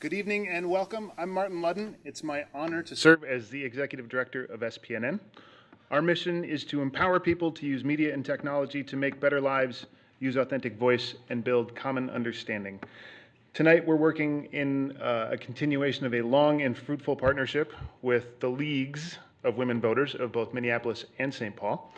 Good evening and welcome. I'm Martin Ludden. It's my honor to serve as the Executive Director of SPNN. Our mission is to empower people to use media and technology to make better lives, use authentic voice, and build common understanding. Tonight, we're working in uh, a continuation of a long and fruitful partnership with the leagues of women voters of both Minneapolis and St. Paul.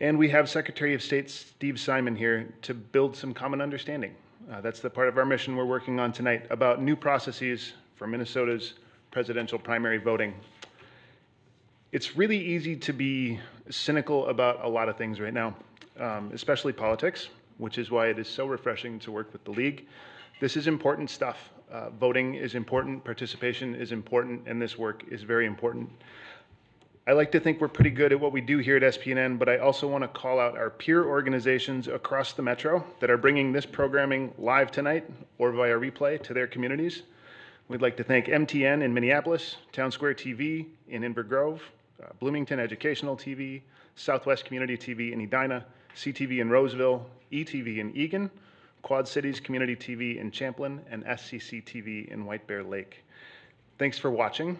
And we have Secretary of State Steve Simon here to build some common understanding. Uh, that's the part of our mission we're working on tonight about new processes for Minnesota's presidential primary voting. It's really easy to be cynical about a lot of things right now, um, especially politics, which is why it is so refreshing to work with the League. This is important stuff. Uh, voting is important, participation is important, and this work is very important. I like to think we're pretty good at what we do here at SPNN, but I also want to call out our peer organizations across the metro that are bringing this programming live tonight or via replay to their communities. We'd like to thank MTN in Minneapolis, Town Square TV in Inver Grove, uh, Bloomington Educational TV, Southwest Community TV in Edina, CTV in Roseville, ETV in Eagan, Quad Cities Community TV in Champlin, and SCC TV in White Bear Lake. Thanks for watching.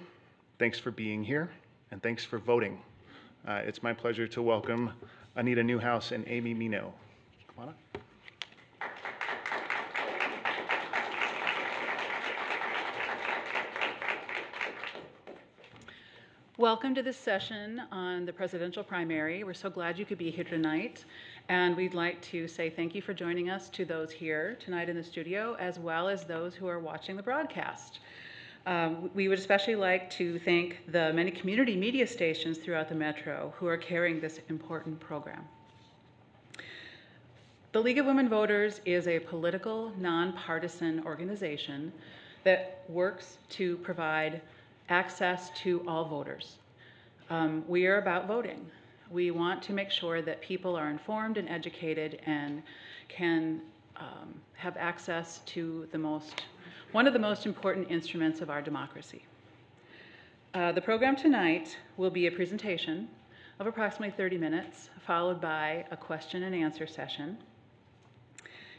Thanks for being here and thanks for voting. Uh, it's my pleasure to welcome Anita Newhouse and Amy Mino. Come on up. Welcome to this session on the presidential primary. We're so glad you could be here tonight. And we'd like to say thank you for joining us to those here tonight in the studio, as well as those who are watching the broadcast. Um, we would especially like to thank the many community media stations throughout the metro who are carrying this important program. The League of Women Voters is a political, nonpartisan organization that works to provide access to all voters. Um, we are about voting. We want to make sure that people are informed and educated and can um, have access to the most one of the most important instruments of our democracy. Uh, the program tonight will be a presentation of approximately 30 minutes, followed by a question and answer session.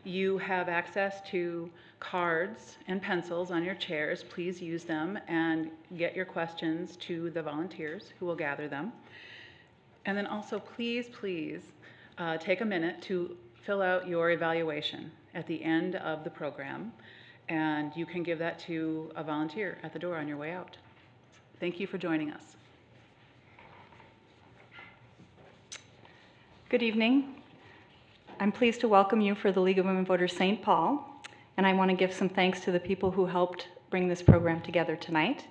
You have access to cards and pencils on your chairs. Please use them and get your questions to the volunteers who will gather them. And then also, please, please uh, take a minute to fill out your evaluation at the end of the program and you can give that to a volunteer at the door on your way out. Thank you for joining us. Good evening. I'm pleased to welcome you for the League of Women Voters St. Paul, and I want to give some thanks to the people who helped bring this program together tonight.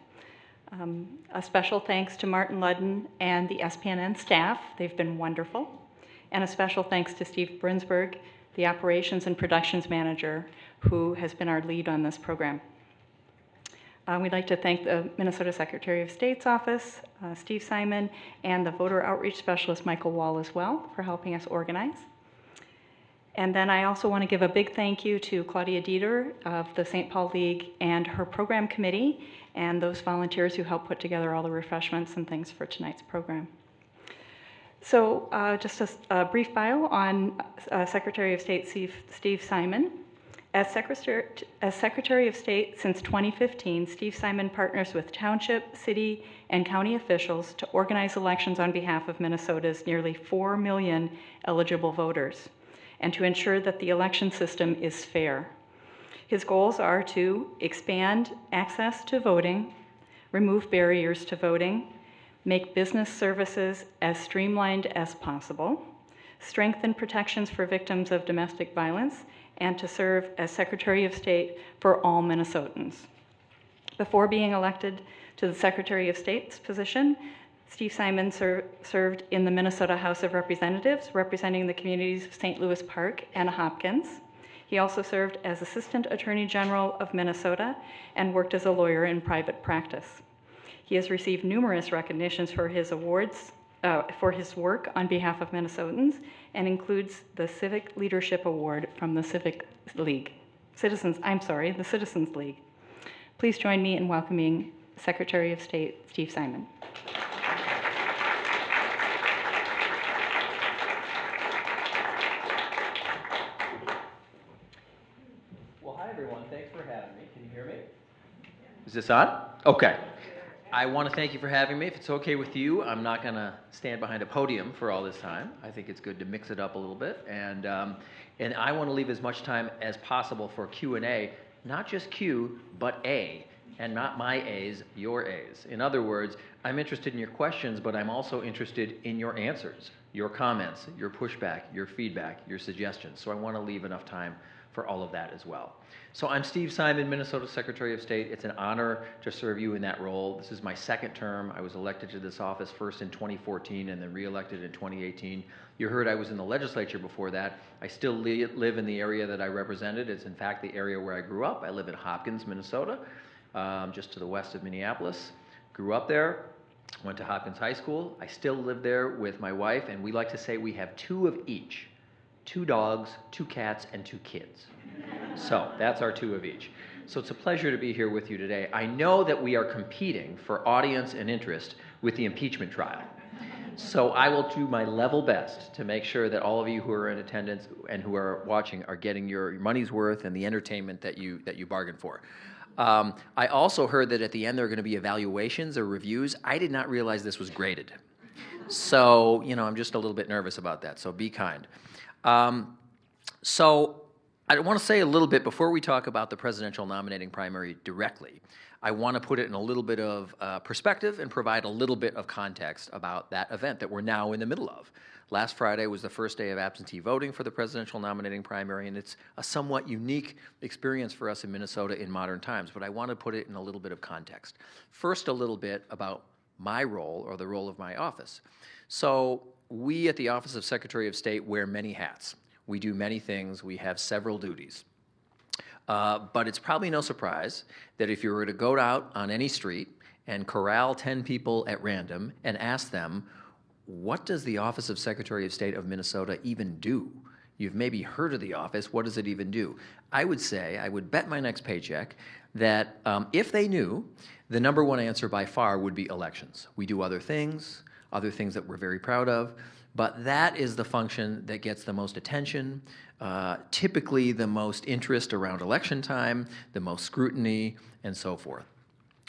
Um, a special thanks to Martin Ludden and the SPNN staff. They've been wonderful. And a special thanks to Steve Brinsberg, the operations and productions manager, who has been our lead on this program. Uh, we'd like to thank the Minnesota Secretary of State's office, uh, Steve Simon, and the voter outreach specialist, Michael Wall, as well, for helping us organize. And then I also want to give a big thank you to Claudia Dieter of the St. Paul League and her program committee and those volunteers who helped put together all the refreshments and things for tonight's program. So uh, just a, a, brief bio on uh, Secretary of State Steve, Steve Simon. As Secretary, as Secretary of State since 2015, Steve Simon partners with township, city, and county officials to organize elections on behalf of Minnesota's nearly 4 million eligible voters and to ensure that the election system is fair. His goals are to expand access to voting, remove barriers to voting, make business services as streamlined as possible, strengthen protections for victims of domestic violence, and to serve as Secretary of State for all Minnesotans. Before being elected to the Secretary of State's position, Steve Simon ser served in the Minnesota House of Representatives, representing the communities of St. Louis Park and Hopkins. He also served as Assistant Attorney General of Minnesota and worked as a lawyer in private practice. He has received numerous recognitions for his awards, uh, for his work on behalf of Minnesotans and includes the Civic Leadership Award from the Civic League. Citizens, I'm sorry, the Citizens League. Please join me in welcoming Secretary of State Steve Simon. Well, hi everyone. everyone. Thanks for having me. Can you hear me? Is this on? Okay. I want to thank you for having me. If it's okay with you, I'm not going to stand behind a podium for all this time. I think it's good to mix it up a little bit, and um, and I want to leave as much time as possible for Q and A, not just Q, but A, and not my A's, your A's. In other words, I'm interested in your questions, but I'm also interested in your answers, your comments, your pushback, your feedback, your suggestions. So I want to leave enough time for all of that as well. So I'm Steve Simon, Minnesota Secretary of State. It's an honor to serve you in that role. This is my second term. I was elected to this office first in 2014 and then reelected in 2018. You heard I was in the legislature before that. I still li- live in the area that I represented. It's in fact the area where I grew up. I live in Hopkins, Minnesota, um, just to the west of Minneapolis. Grew up there, went to Hopkins High School. I still live there with my wife, and we like to say we have two of each two dogs, two cats, and two kids. So that's our two of each. So it's a pleasure to be here with you today. I know that we are competing for audience and interest with the impeachment trial. So I will do my level best to make sure that all of you who are in attendance and who are watching are getting your money's worth and the entertainment that you that you bargained for. Um, I also heard that at the end there are going to be evaluations or reviews. I did not realize this was graded. So, you know, I'm just a little bit nervous about that. So be kind. Um, so I want to say a little bit before we talk about the presidential nominating primary directly. I want to put it in a little bit of uh, perspective and provide a little bit of context about that event that we're now in the middle of. Last Friday was the first day of absentee voting for the presidential nominating primary, and it's a somewhat unique experience for us in Minnesota in modern times, but I want to put it in a little bit of context. First, a little bit about my role or the role of my office. So, we at the Office of Secretary of State wear many hats. We do many things, we have several duties. Uh, but it's probably no surprise that if you were to go out on any street and corral 10 people at random and ask them, what does the Office of Secretary of State of Minnesota even do? You've maybe heard of the office, what does it even do? I would say, I would bet my next paycheck that um, if they knew, the number one answer by far would be elections. We do other things, other things that we're very proud of, but that is the function that gets the most attention, uh, typically the most interest around election time, the most scrutiny, and so forth.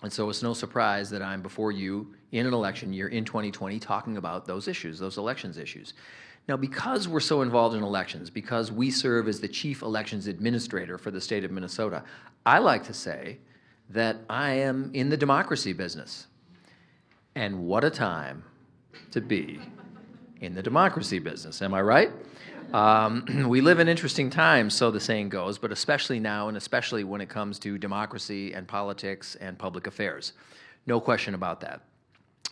And so it's no surprise that I'm before you in an election year in 2020 talking about those issues, those elections issues. Now, because we're so involved in elections, because we serve as the chief elections administrator for the state of Minnesota, I like to say that I am in the democracy business. And what a time to be in the democracy business. Am I right? Um, we live in interesting times, so the saying goes, but especially now, and especially when it comes to democracy and politics and public affairs. No question about that.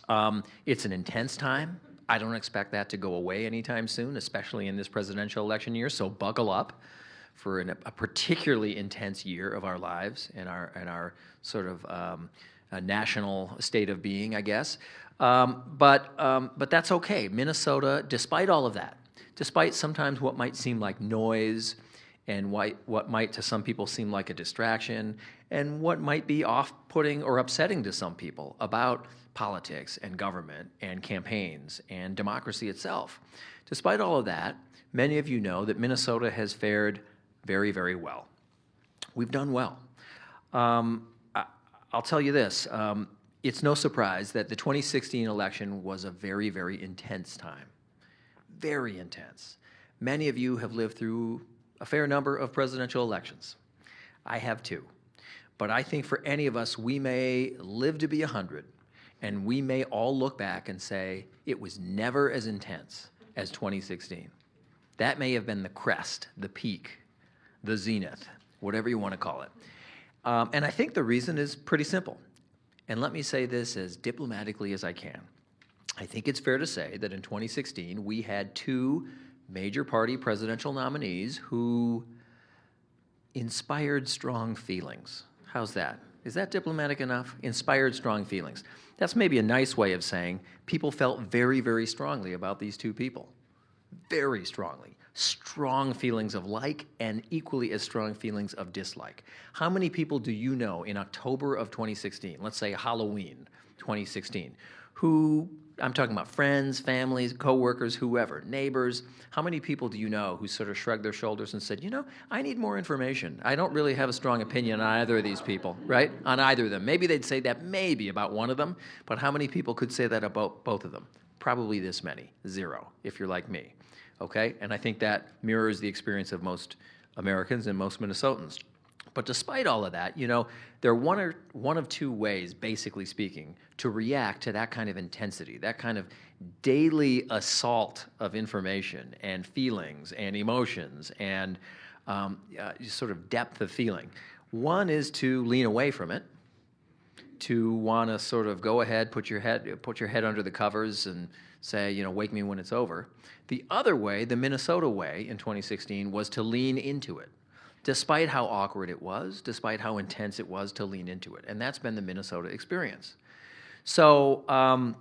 Um, it's an intense time. I don't expect that to go away anytime soon, especially in this presidential election year, so buckle up for an, a particularly intense year of our lives and our, and our sort of um, national state of being, I guess. Um, but, um, but that's okay. Minnesota, despite all of that, despite sometimes what might seem like noise and what, what might to some people seem like a distraction, and what might be off putting or upsetting to some people about politics and government and campaigns and democracy itself. Despite all of that, many of you know that Minnesota has fared very, very well. We've done well. Um, I, will tell you this um, it's no surprise that the 2016 election was a very, very intense time. Very intense. Many of you have lived through a fair number of presidential elections. I have too. But I think for any of us, we may live to be 100, and we may all look back and say, it was never as intense as 2016. That may have been the crest, the peak, the zenith, whatever you want to call it. Um, and I think the reason is pretty simple. And let me say this as diplomatically as I can. I think it's fair to say that in 2016, we had two major party presidential nominees who inspired strong feelings. How's that? Is that diplomatic enough? Inspired strong feelings. That's maybe a nice way of saying people felt very, very strongly about these two people. Very strongly strong feelings of like and equally as strong feelings of dislike. How many people do you know in October of 2016, let's say Halloween 2016, who, I'm talking about friends, families, coworkers, whoever, neighbors, how many people do you know who sort of shrugged their shoulders and said, you know, I need more information. I don't really have a strong opinion on either of these people, right? On either of them. Maybe they'd say that maybe about one of them, but how many people could say that about both of them? Probably this many, zero, if you're like me, okay? And I think that mirrors the experience of most Americans and most Minnesotans. But despite all of that, you know, there are one, or, one of two ways, basically speaking, to react to that kind of intensity, that kind of daily assault of information and feelings and emotions and um, uh, sort of depth of feeling. One is to lean away from it, to want to sort of go ahead, put your head, put your head under the covers and say, you know, wake me when it's over. The other way, the Minnesota way in 2016, was to lean into it despite how awkward it was, despite how intense it was to lean into it. And that's been the Minnesota experience. So um,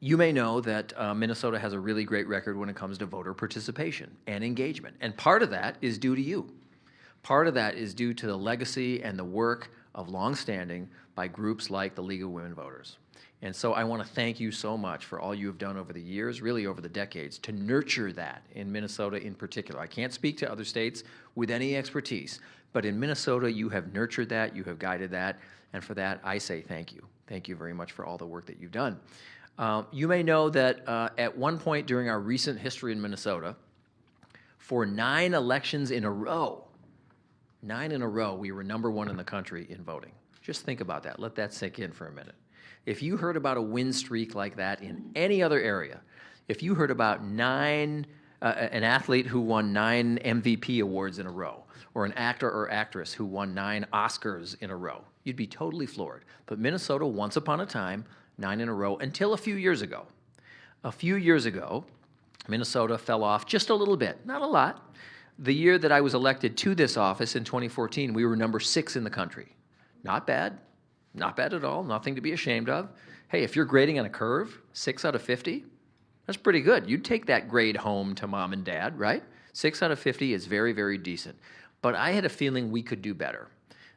you may know that uh, Minnesota has a really great record when it comes to voter participation and engagement. And part of that is due to you. Part of that is due to the legacy and the work of longstanding by groups like the League of Women Voters. And so I want to thank you so much for all you have done over the years, really over the decades, to nurture that in Minnesota in particular. I can't speak to other states with any expertise, but in Minnesota, you have nurtured that, you have guided that, and for that, I say thank you. Thank you very much for all the work that you've done. Uh, you may know that uh, at one point during our recent history in Minnesota, for nine elections in a row, nine in a row, we were number one in the country in voting. Just think about that. Let that sink in for a minute. If you heard about a win streak like that in any other area, if you heard about nine, uh, an athlete who won nine MVP awards in a row, or an actor or actress who won nine Oscars in a row, you'd be totally floored. But Minnesota, once upon a time, nine in a row until a few years ago. A few years ago, Minnesota fell off just a little bit, not a lot. The year that I was elected to this office in 2014, we were number six in the country. Not bad, not bad at all, nothing to be ashamed of. Hey, if you're grading on a curve, six out of 50, that's pretty good. You'd take that grade home to mom and dad, right? Six out of 50 is very, very decent. But I had a feeling we could do better.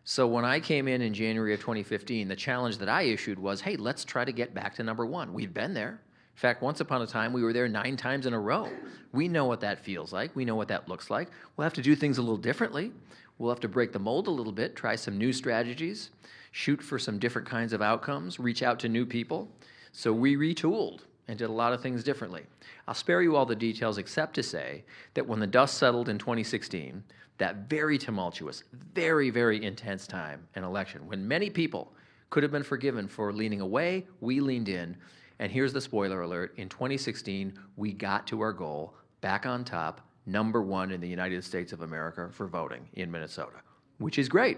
So when I came in in January of 2015, the challenge that I issued was, hey, let's try to get back to number one. We've been there. In fact, once upon a time, we were there nine times in a row. We know what that feels like. We know what that looks like. We'll have to do things a little differently. We'll have to break the mold a little bit, try some new strategies shoot for some different kinds of outcomes, reach out to new people. So we retooled and did a lot of things differently. I'll spare you all the details except to say that when the dust settled in 2016, that very tumultuous, very, very intense time and election, when many people could have been forgiven for leaning away, we leaned in. And here's the spoiler alert in 2016, we got to our goal back on top, number one in the United States of America for voting in Minnesota, which is great.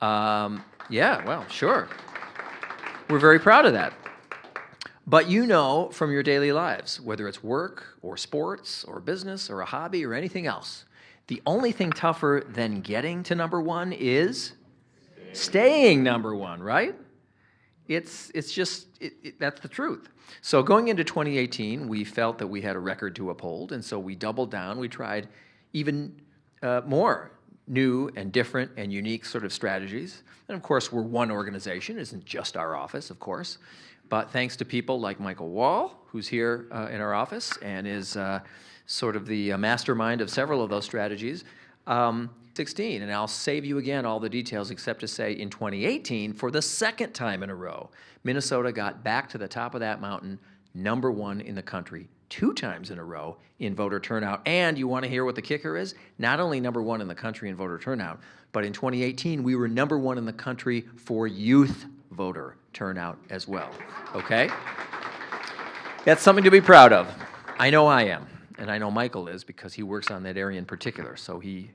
Um, yeah, well, sure. We're very proud of that. But you know from your daily lives, whether it's work or sports or business or a hobby or anything else, the only thing tougher than getting to number one is staying number one, right? It's, it's just, it, it, that's the truth. So going into 2018, we felt that we had a record to uphold, and so we doubled down. We tried even uh, more new and different and unique sort of strategies. And of course, we're one organization, it isn't just our office, of course. But thanks to people like Michael Wall, who's here uh, in our office and is uh, sort of the uh, mastermind of several of those strategies, um, 16. And I'll save you again all the details except to say in 2018, for the second time in a row, Minnesota got back to the top of that mountain, number one in the country two times in a row in voter turnout. And you want to hear what the kicker is? Not only number one in the country in voter turnout, but in 2018, we were number one in the country for youth voter turnout as well. Okay? That's something to be proud of. I know I am, and I know Michael is because he works on that area in particular. So he,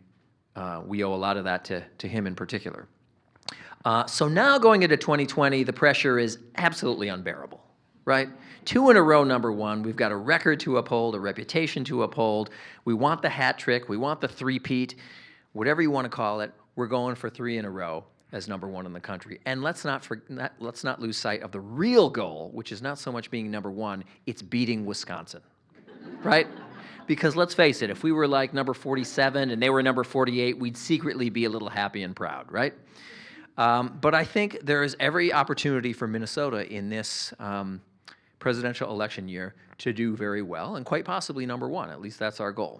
uh, we owe a lot of that to, to him in particular. Uh, so now going into 2020, the pressure is absolutely unbearable right? Two in a row, number one. We've got a record to uphold, a reputation to uphold. We want the hat trick. We want the three-peat, whatever you want to call it. We're going for three in a row as number one in the country. And let's not, for, not, let's not lose sight of the real goal, which is not so much being number one, it's beating Wisconsin, right? Because let's face it, if we were like number 47 and they were number 48, we'd secretly be a little happy and proud, right? Um, but I think there is every opportunity for Minnesota in this um, presidential election year to do very well, and quite possibly number one. At least that's our goal.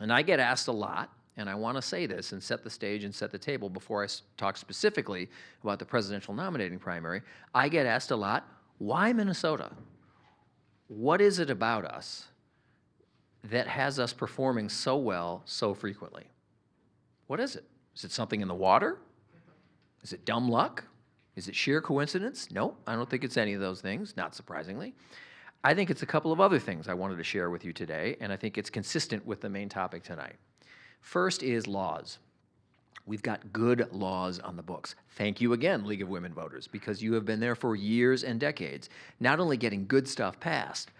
And I get asked a lot, and I want to say this and set the stage and set the table before I talk specifically about the presidential nominating primary. I get asked a lot, why Minnesota? What is it about us that has us performing so well so frequently? What is it? Is it something in the water? Is it dumb luck? Is it sheer coincidence? No, I don't think it's any of those things, not surprisingly. I think it's a couple of other things I wanted to share with you today, and I think it's consistent with the main topic tonight. First is laws. We've got good laws on the books. Thank you again, League of Women Voters, because you have been there for years and decades, not only getting good stuff passed,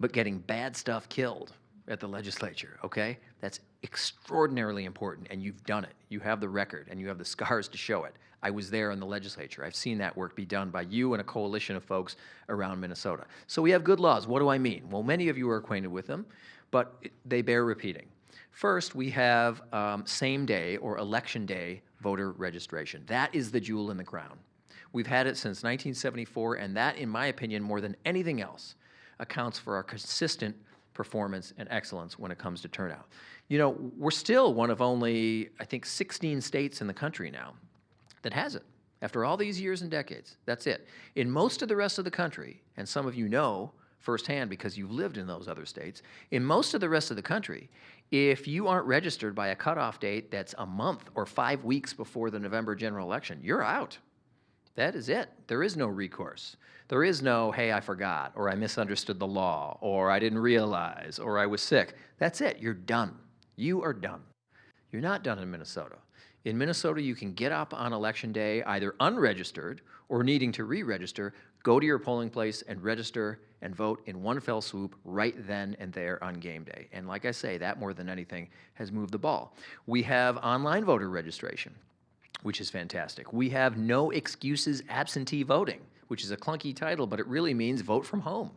but getting bad stuff killed at the legislature, okay? That's extraordinarily important, and you've done it. You have the record, and you have the scars to show it. I was there in the legislature. I've seen that work be done by you and a coalition of folks around Minnesota. So we have good laws. What do I mean? Well, many of you are acquainted with them, but they bear repeating. First, we have um, same day or election day voter registration. That is the jewel in the crown. We've had it since 1974, and that, in my opinion, more than anything else, accounts for our consistent performance and excellence when it comes to turnout. You know, we're still one of only, I think, 16 states in the country now that has it. After all these years and decades, that's it. In most of the rest of the country, and some of you know firsthand because you've lived in those other states, in most of the rest of the country, if you aren't registered by a cutoff date that's a month or five weeks before the November general election, you're out. That is it. There is no recourse. There is no, hey, I forgot, or I misunderstood the law, or I didn't realize, or I was sick. That's it. You're done. You are done. You're not done in Minnesota. In Minnesota, you can get up on election day either unregistered or needing to re register, go to your polling place and register and vote in one fell swoop right then and there on game day. And like I say, that more than anything has moved the ball. We have online voter registration which is fantastic. We have no excuses absentee voting, which is a clunky title, but it really means vote from home.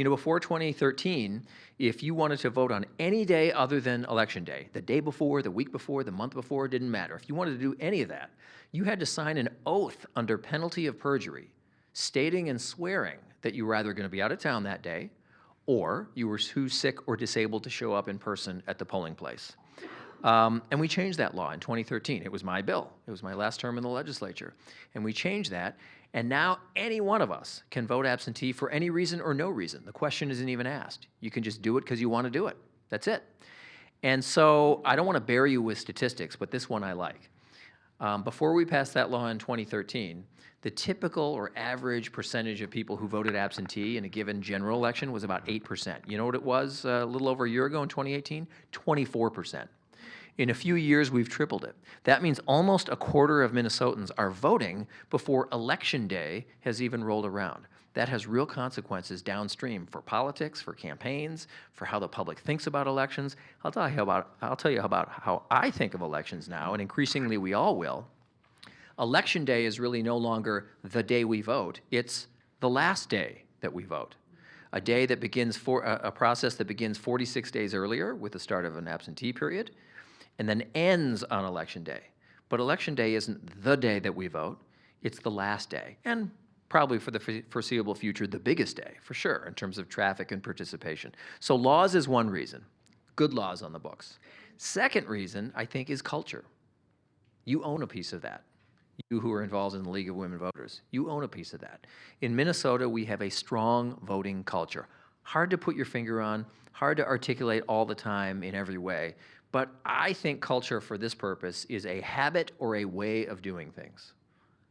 You know, before 2013, if you wanted to vote on any day other than election day, the day before, the week before, the month before, didn't matter. If you wanted to do any of that, you had to sign an oath under penalty of perjury, stating and swearing that you were either going to be out of town that day or you were too sick or disabled to show up in person at the polling place. Um, and we changed that law in 2013. It was my bill. It was my last term in the legislature. And we changed that. And now any one of us can vote absentee for any reason or no reason. The question isn't even asked. You can just do it because you want to do it. That's it. And so I don't want to bury you with statistics, but this one I like. Um, before we passed that law in 2013, the typical or average percentage of people who voted absentee in a given general election was about 8%. You know what it was uh, a little over a year ago in 2018? 24%. In a few years, we've tripled it. That means almost a quarter of Minnesotans are voting before election day has even rolled around. That has real consequences downstream for politics, for campaigns, for how the public thinks about elections. I'll tell you about, I'll tell you about how I think of elections now, and increasingly we all will. Election day is really no longer the day we vote, it's the last day that we vote. A day that begins for a, a process that begins 46 days earlier with the start of an absentee period and then ends on election day. But election day isn't the day that we vote, it's the last day. And probably for the foreseeable future, the biggest day, for sure, in terms of traffic and participation. So laws is one reason, good laws on the books. Second reason, I think, is culture. You own a piece of that. You who are involved in the League of Women Voters, you own a piece of that. In Minnesota, we have a strong voting culture. Hard to put your finger on, hard to articulate all the time in every way, but I think culture for this purpose is a habit or a way of doing things.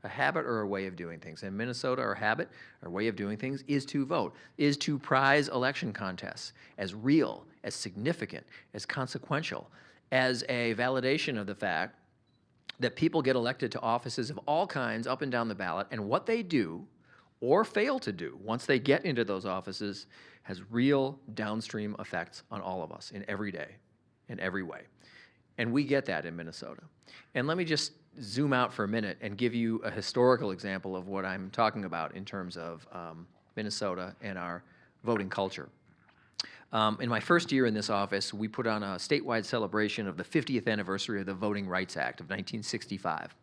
A habit or a way of doing things. In Minnesota, our habit or way of doing things is to vote, is to prize election contests as real, as significant, as consequential, as a validation of the fact that people get elected to offices of all kinds up and down the ballot, and what they do or fail to do once they get into those offices has real downstream effects on all of us in every day, in every way. And we get that in Minnesota. And let me just zoom out for a minute and give you a historical example of what I'm talking about in terms of um, Minnesota and our voting culture. Um, in my first year in this office, we put on a statewide celebration of the 50th anniversary of the Voting Rights Act of 1965.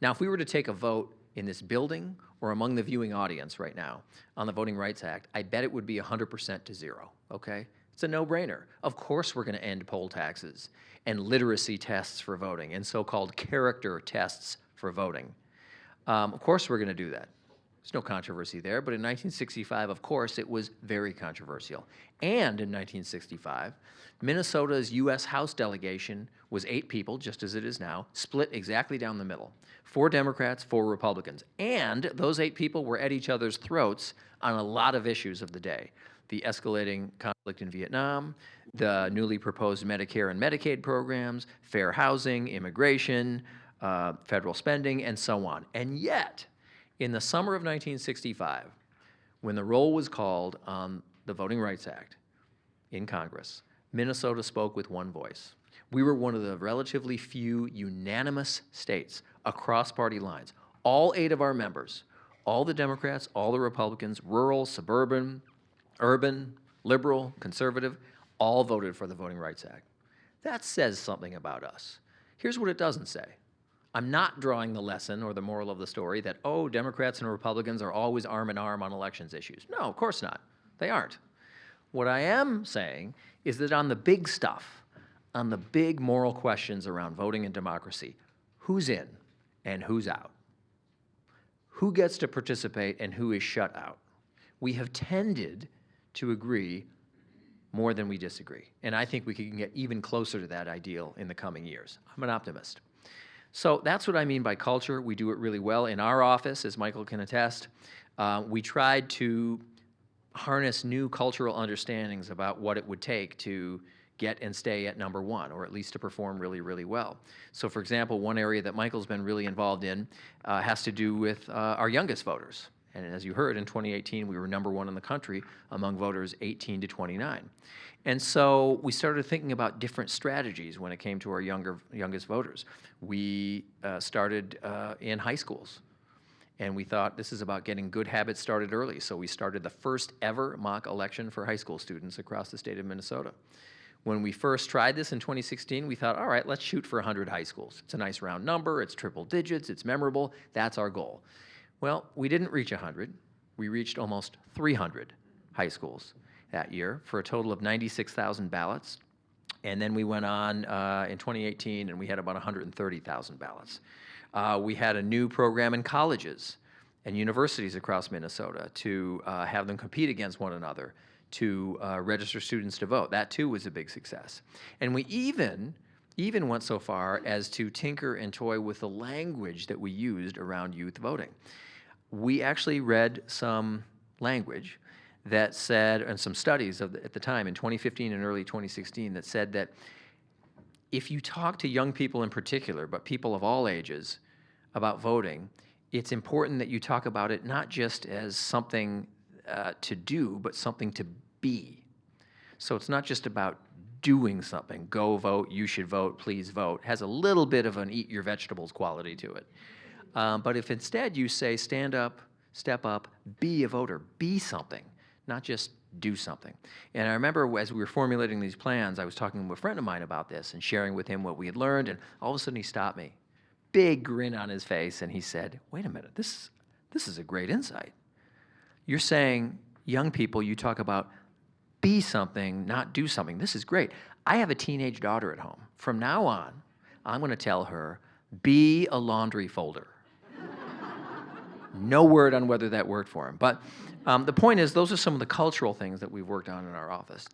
Now, if we were to take a vote in this building or among the viewing audience right now on the Voting Rights Act, I bet it would be 100% to zero, okay? It's a no-brainer. Of course we're going to end poll taxes and literacy tests for voting and so-called character tests for voting. Um, of course we're going to do that. There's no controversy there, but in 1965, of course, it was very controversial. And in 1965, Minnesota's U.S. House delegation was eight people, just as it is now, split exactly down the middle. Four Democrats, four Republicans. And those eight people were at each other's throats on a lot of issues of the day. The escalating conflict in Vietnam, the newly proposed Medicare and Medicaid programs, fair housing, immigration, uh, federal spending, and so on. And yet, in the summer of 1965, when the roll was called on the Voting Rights Act in Congress, Minnesota spoke with one voice. We were one of the relatively few unanimous states across party lines. All eight of our members, all the Democrats, all the Republicans, rural, suburban, urban, liberal, conservative, all voted for the Voting Rights Act. That says something about us. Here's what it doesn't say. I'm not drawing the lesson or the moral of the story that, oh, Democrats and Republicans are always arm in arm on elections issues. No, of course not. They aren't. What I am saying is that on the big stuff, on the big moral questions around voting and democracy, who's in and who's out? Who gets to participate and who is shut out? We have tended to agree more than we disagree. And I think we can get even closer to that ideal in the coming years. I'm an optimist. So that's what I mean by culture. We do it really well. In our office, as Michael can attest, uh, we tried to harness new cultural understandings about what it would take to get and stay at number one, or at least to perform really, really well. So for example, one area that Michael's been really involved in uh, has to do with uh, our youngest voters. And as you heard, in 2018, we were number one in the country among voters 18 to 29. And so we started thinking about different strategies when it came to our younger, youngest voters. We uh, started uh, in high schools. And we thought this is about getting good habits started early. So we started the first ever mock election for high school students across the state of Minnesota. When we first tried this in 2016, we thought, all right, let's shoot for 100 high schools. It's a nice round number, it's triple digits, it's memorable, that's our goal. Well, we didn't reach 100. We reached almost 300 high schools that year for a total of 96,000 ballots. And then we went on uh, in 2018 and we had about 130,000 ballots. Uh, we had a new program in colleges and universities across Minnesota to uh, have them compete against one another to uh, register students to vote. That too was a big success. And we even even went so far as to tinker and toy with the language that we used around youth voting. We actually read some language that said, and some studies the, at the time in 2015 and early 2016 that said that if you talk to young people in particular, but people of all ages, about voting, it's important that you talk about it not just as something uh, to do, but something to be. So it's not just about doing something. Go vote, you should vote, please vote. Has a little bit of an eat your vegetables quality to it. Um, but if instead you say stand up, step up, be a voter, be something, not just do something. And I remember as we were formulating these plans, I was talking to a friend of mine about this and sharing with him what we had learned, and all of a sudden he stopped me. Big grin on his face, and he said, wait a minute, this, this is a great insight. You're saying, young people, you talk about be something, not do something. This is great. I have a teenage daughter at home. From now on, I'm going to tell her, be a laundry folder. No word on whether that worked for him. But um, the point is, those are some of the cultural things that we've worked on in our office.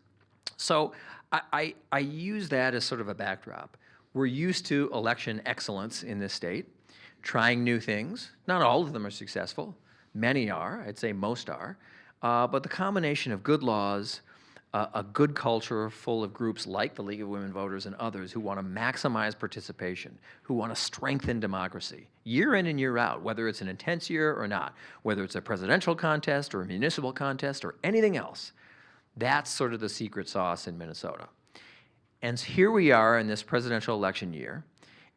So I, I, I use that as sort of a backdrop. We're used to election excellence in this state, trying new things. Not all of them are successful. Many are. I'd say most are. Uh, but the combination of good laws, a good culture full of groups like the League of Women Voters and others who want to maximize participation, who want to strengthen democracy, year in and year out, whether it's an intense year or not, whether it's a presidential contest or a municipal contest or anything else. That's sort of the secret sauce in Minnesota. And here we are in this presidential election year,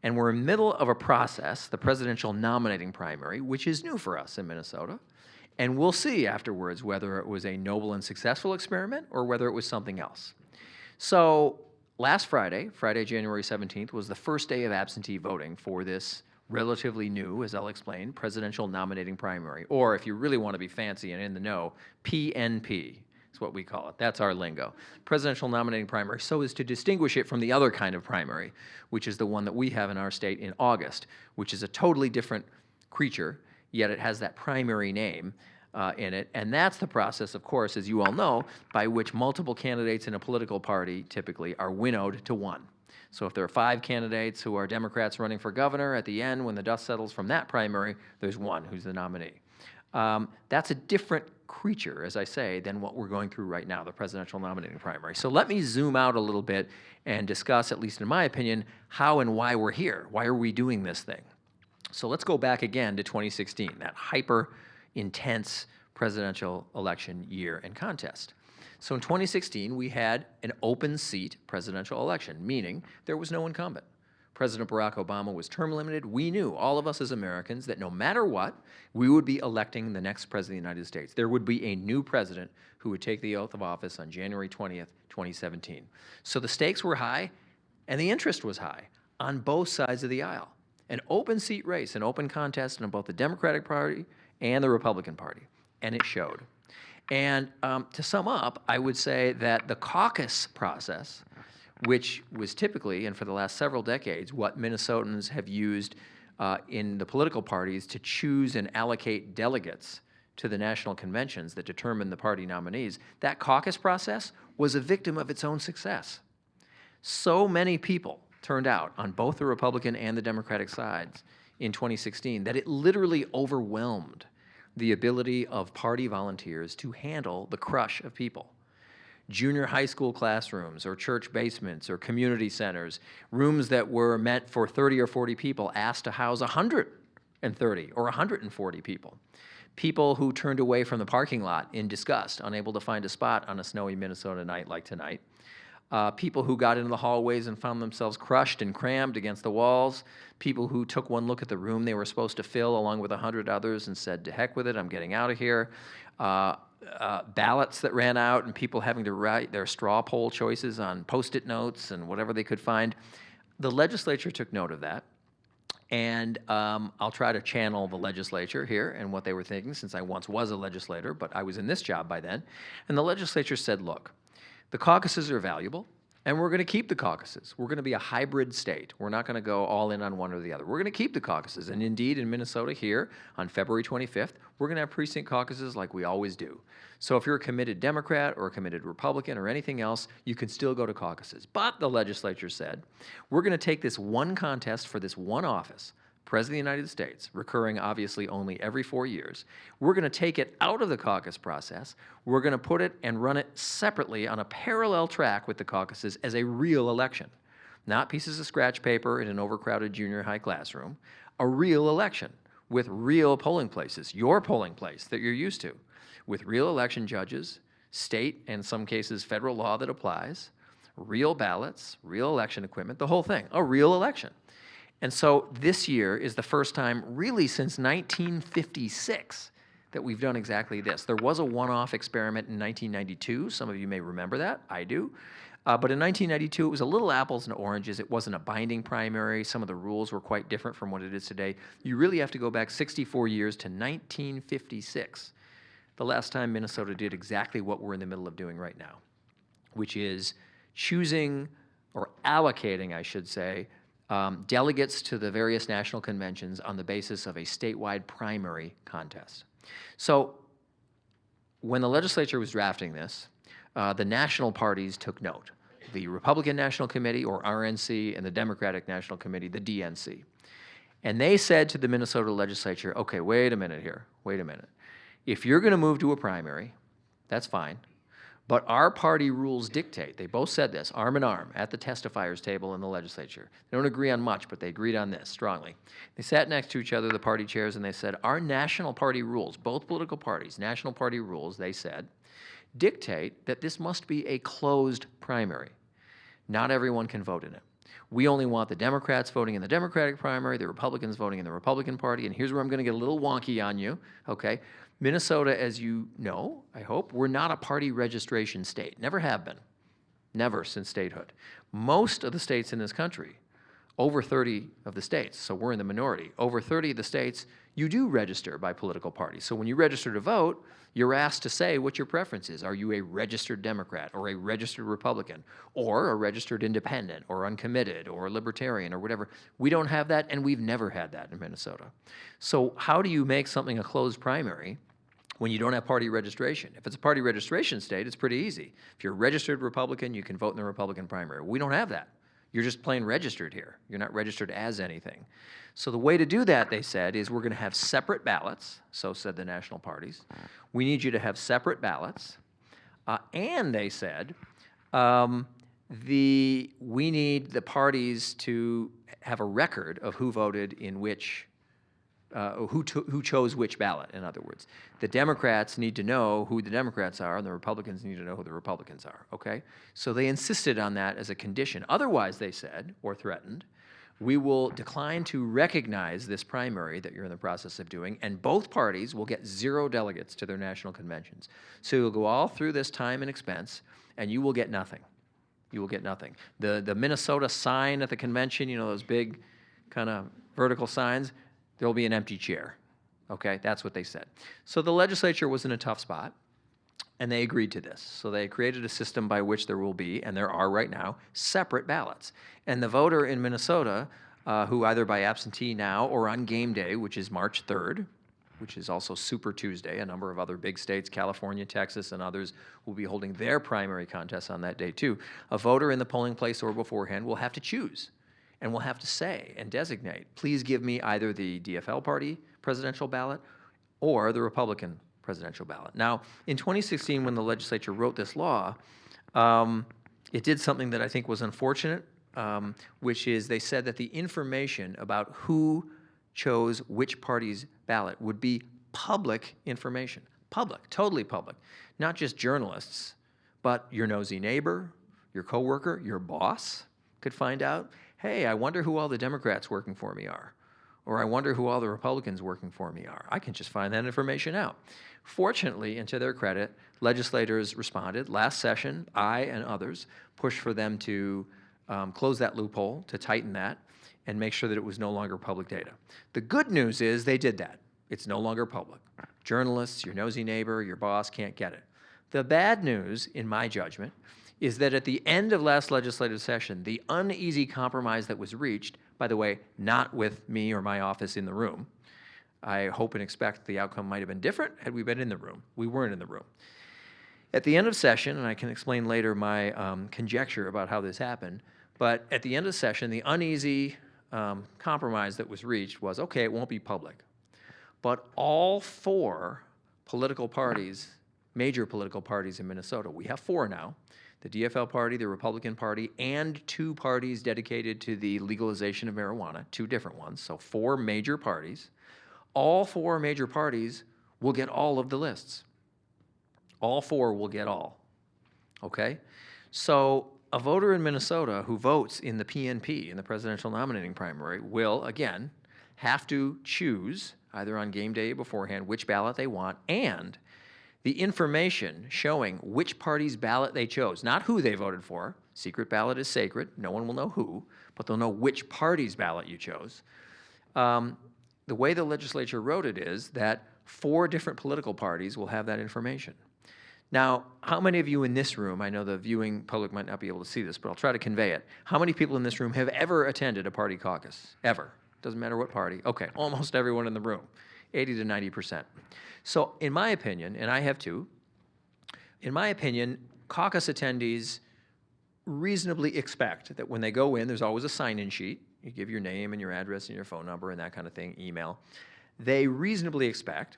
and we're in the middle of a process, the presidential nominating primary, which is new for us in Minnesota. And we'll see afterwards whether it was a noble and successful experiment or whether it was something else. So last Friday, Friday, January 17th, was the first day of absentee voting for this relatively new, as I'll explain, presidential nominating primary, or if you really want to be fancy and in the know, PNP is what we call it. That's our lingo. Presidential nominating primary, so as to distinguish it from the other kind of primary, which is the one that we have in our state in August, which is a totally different creature, yet it has that primary name uh, in it. And that's the process, of course, as you all know, by which multiple candidates in a political party typically are winnowed to one. So if there are five candidates who are Democrats running for governor, at the end, when the dust settles from that primary, there's one who's the nominee. Um, that's a different creature, as I say, than what we're going through right now, the presidential nominating primary. So let me zoom out a little bit and discuss, at least in my opinion, how and why we're here. Why are we doing this thing? So let's go back again to 2016, that hyper intense presidential election year and contest. So in 2016, we had an open seat presidential election, meaning there was no incumbent. President Barack Obama was term limited. We knew, all of us as Americans, that no matter what, we would be electing the next president of the United States. There would be a new president who would take the oath of office on January 20th, 2017. So the stakes were high and the interest was high on both sides of the aisle. An open seat race, an open contest in both the Democratic Party and the Republican Party, and it showed. And um, to sum up, I would say that the caucus process, which was typically, and for the last several decades, what Minnesotans have used uh, in the political parties to choose and allocate delegates to the national conventions that determine the party nominees, that caucus process was a victim of its own success. So many people turned out on both the Republican and the Democratic sides in 2016 that it literally overwhelmed the ability of party volunteers to handle the crush of people. Junior high school classrooms or church basements or community centers, rooms that were meant for 30 or 40 people asked to house 130 or 140 people. People who turned away from the parking lot in disgust, unable to find a spot on a snowy Minnesota night like tonight. Uh, people who got into the hallways and found themselves crushed and crammed against the walls, people who took one look at the room they were supposed to fill along with a hundred others and said, to heck with it, I'm getting out of here. Uh, uh, ballots that ran out and people having to write their straw poll choices on post-it notes and whatever they could find. The legislature took note of that. And um, I'll try to channel the legislature here and what they were thinking since I once was a legislator, but I was in this job by then. And the legislature said, look, the caucuses are valuable, and we're going to keep the caucuses. We're going to be a hybrid state. We're not going to go all in on one or the other. We're going to keep the caucuses. And indeed, in Minnesota here on February 25th, we're going to have precinct caucuses like we always do. So if you're a committed Democrat or a committed Republican or anything else, you can still go to caucuses. But the legislature said, we're going to take this one contest for this one office President of the United States, recurring obviously only every four years, we're going to take it out of the caucus process. We're going to put it and run it separately on a parallel track with the caucuses as a real election. Not pieces of scratch paper in an overcrowded junior high classroom, a real election with real polling places, your polling place that you're used to, with real election judges, state and some cases federal law that applies, real ballots, real election equipment, the whole thing, a real election. And so this year is the first time, really since 1956, that we've done exactly this. There was a one-off experiment in 1992. Some of you may remember that. I do. Uh, but in 1992, it was a little apples and oranges. It wasn't a binding primary. Some of the rules were quite different from what it is today. You really have to go back 64 years to 1956, the last time Minnesota did exactly what we're in the middle of doing right now, which is choosing or allocating, I should say, um, delegates to the various national conventions on the basis of a statewide primary contest. So when the legislature was drafting this, uh, the national parties took note. The Republican National Committee, or RNC, and the Democratic National Committee, the DNC. And they said to the Minnesota legislature, okay, wait a minute here, wait a minute. If you're going to move to a primary, that's fine. But our party rules dictate, they both said this, arm in arm, at the testifiers table in the legislature. They don't agree on much, but they agreed on this strongly. They sat next to each other, the party chairs, and they said, our national party rules, both political parties, national party rules, they said, dictate that this must be a closed primary. Not everyone can vote in it. We only want the Democrats voting in the Democratic primary, the Republicans voting in the Republican Party, and here's where I'm going to get a little wonky on you, okay? Minnesota, as you know, I hope, we're not a party registration state. Never have been. Never since statehood. Most of the states in this country over 30 of the states, so we're in the minority, over 30 of the states, you do register by political party. So when you register to vote, you're asked to say what your preference is. Are you a registered Democrat or a registered Republican or a registered independent or uncommitted or libertarian or whatever? We don't have that, and we've never had that in Minnesota. So how do you make something a closed primary when you don't have party registration. If it's a party registration state, it's pretty easy. If you're a registered Republican, you can vote in the Republican primary. We don't have that. You're just plain registered here. You're not registered as anything. So the way to do that, they said, is we're going to have separate ballots. So said the national parties. We need you to have separate ballots. Uh, and they said, um, the, we need the parties to have a record of who voted in which uh, who, who chose which ballot, in other words. The Democrats need to know who the Democrats are, and the Republicans need to know who the Republicans are, okay? So they insisted on that as a condition. Otherwise, they said, or threatened, we will decline to recognize this primary that you're in the process of doing, and both parties will get zero delegates to their national conventions. So you'll go all through this time and expense, and you will get nothing. You will get nothing. The, the Minnesota sign at the convention, you know, those big kind of vertical signs, there will be an empty chair. Okay, that's what they said. So the legislature was in a tough spot, and they agreed to this. So they created a system by which there will be, and there are right now, separate ballots. And the voter in Minnesota, uh, who either by absentee now or on game day, which is March 3rd, which is also Super Tuesday, a number of other big states, California, Texas, and others, will be holding their primary contests on that day too. A voter in the polling place or beforehand will have to choose and will have to say and designate, please give me either the DFL party presidential ballot or the Republican presidential ballot. Now, in 2016, when the legislature wrote this law, um, it did something that I think was unfortunate, um, which is they said that the information about who chose which party's ballot would be public information. Public, totally public. Not just journalists, but your nosy neighbor, your coworker, your boss could find out hey, I wonder who all the Democrats working for me are, or I wonder who all the Republicans working for me are. I can just find that information out. Fortunately, and to their credit, legislators responded. Last session, I and others pushed for them to um, close that loophole, to tighten that, and make sure that it was no longer public data. The good news is they did that. It's no longer public. Journalists, your nosy neighbor, your boss can't get it. The bad news, in my judgment, is that at the end of last legislative session, the uneasy compromise that was reached, by the way, not with me or my office in the room, I hope and expect the outcome might have been different had we been in the room. We weren't in the room. At the end of session, and I can explain later my um, conjecture about how this happened, but at the end of session, the uneasy um, compromise that was reached was, okay, it won't be public. But all four political parties, major political parties in Minnesota, we have four now, the DFL party, the Republican Party, and two parties dedicated to the legalization of marijuana, two different ones, so four major parties. All four major parties will get all of the lists. All four will get all. Okay? So a voter in Minnesota who votes in the PNP, in the presidential nominating primary, will, again, have to choose, either on game day beforehand, which ballot they want, and the information showing which party's ballot they chose, not who they voted for. Secret ballot is sacred. No one will know who, but they'll know which party's ballot you chose. Um, the way the legislature wrote it is that four different political parties will have that information. Now, how many of you in this room, I know the viewing public might not be able to see this, but I'll try to convey it. How many people in this room have ever attended a party caucus? Ever? Doesn't matter what party. Okay, almost everyone in the room, 80 to 90 percent. So, in my opinion, and I have two, in my opinion, caucus attendees reasonably expect that when they go in, there's always a sign in sheet. You give your name and your address and your phone number and that kind of thing, email. They reasonably expect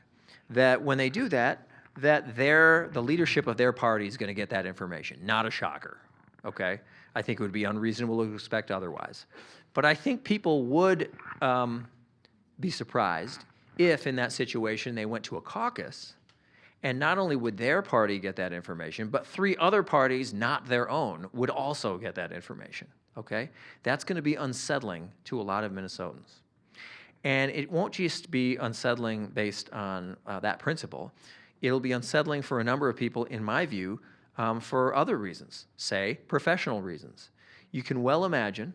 that when they do that, that their, the leadership of their party is going to get that information. Not a shocker, okay? I think it would be unreasonable to expect otherwise. But I think people would um, be surprised if in that situation they went to a caucus and not only would their party get that information, but three other parties, not their own, would also get that information. Okay? That's going to be unsettling to a lot of Minnesotans. And it won't just be unsettling based on uh, that principle. It'll be unsettling for a number of people, in my view, um, for other reasons, say professional reasons. You can well imagine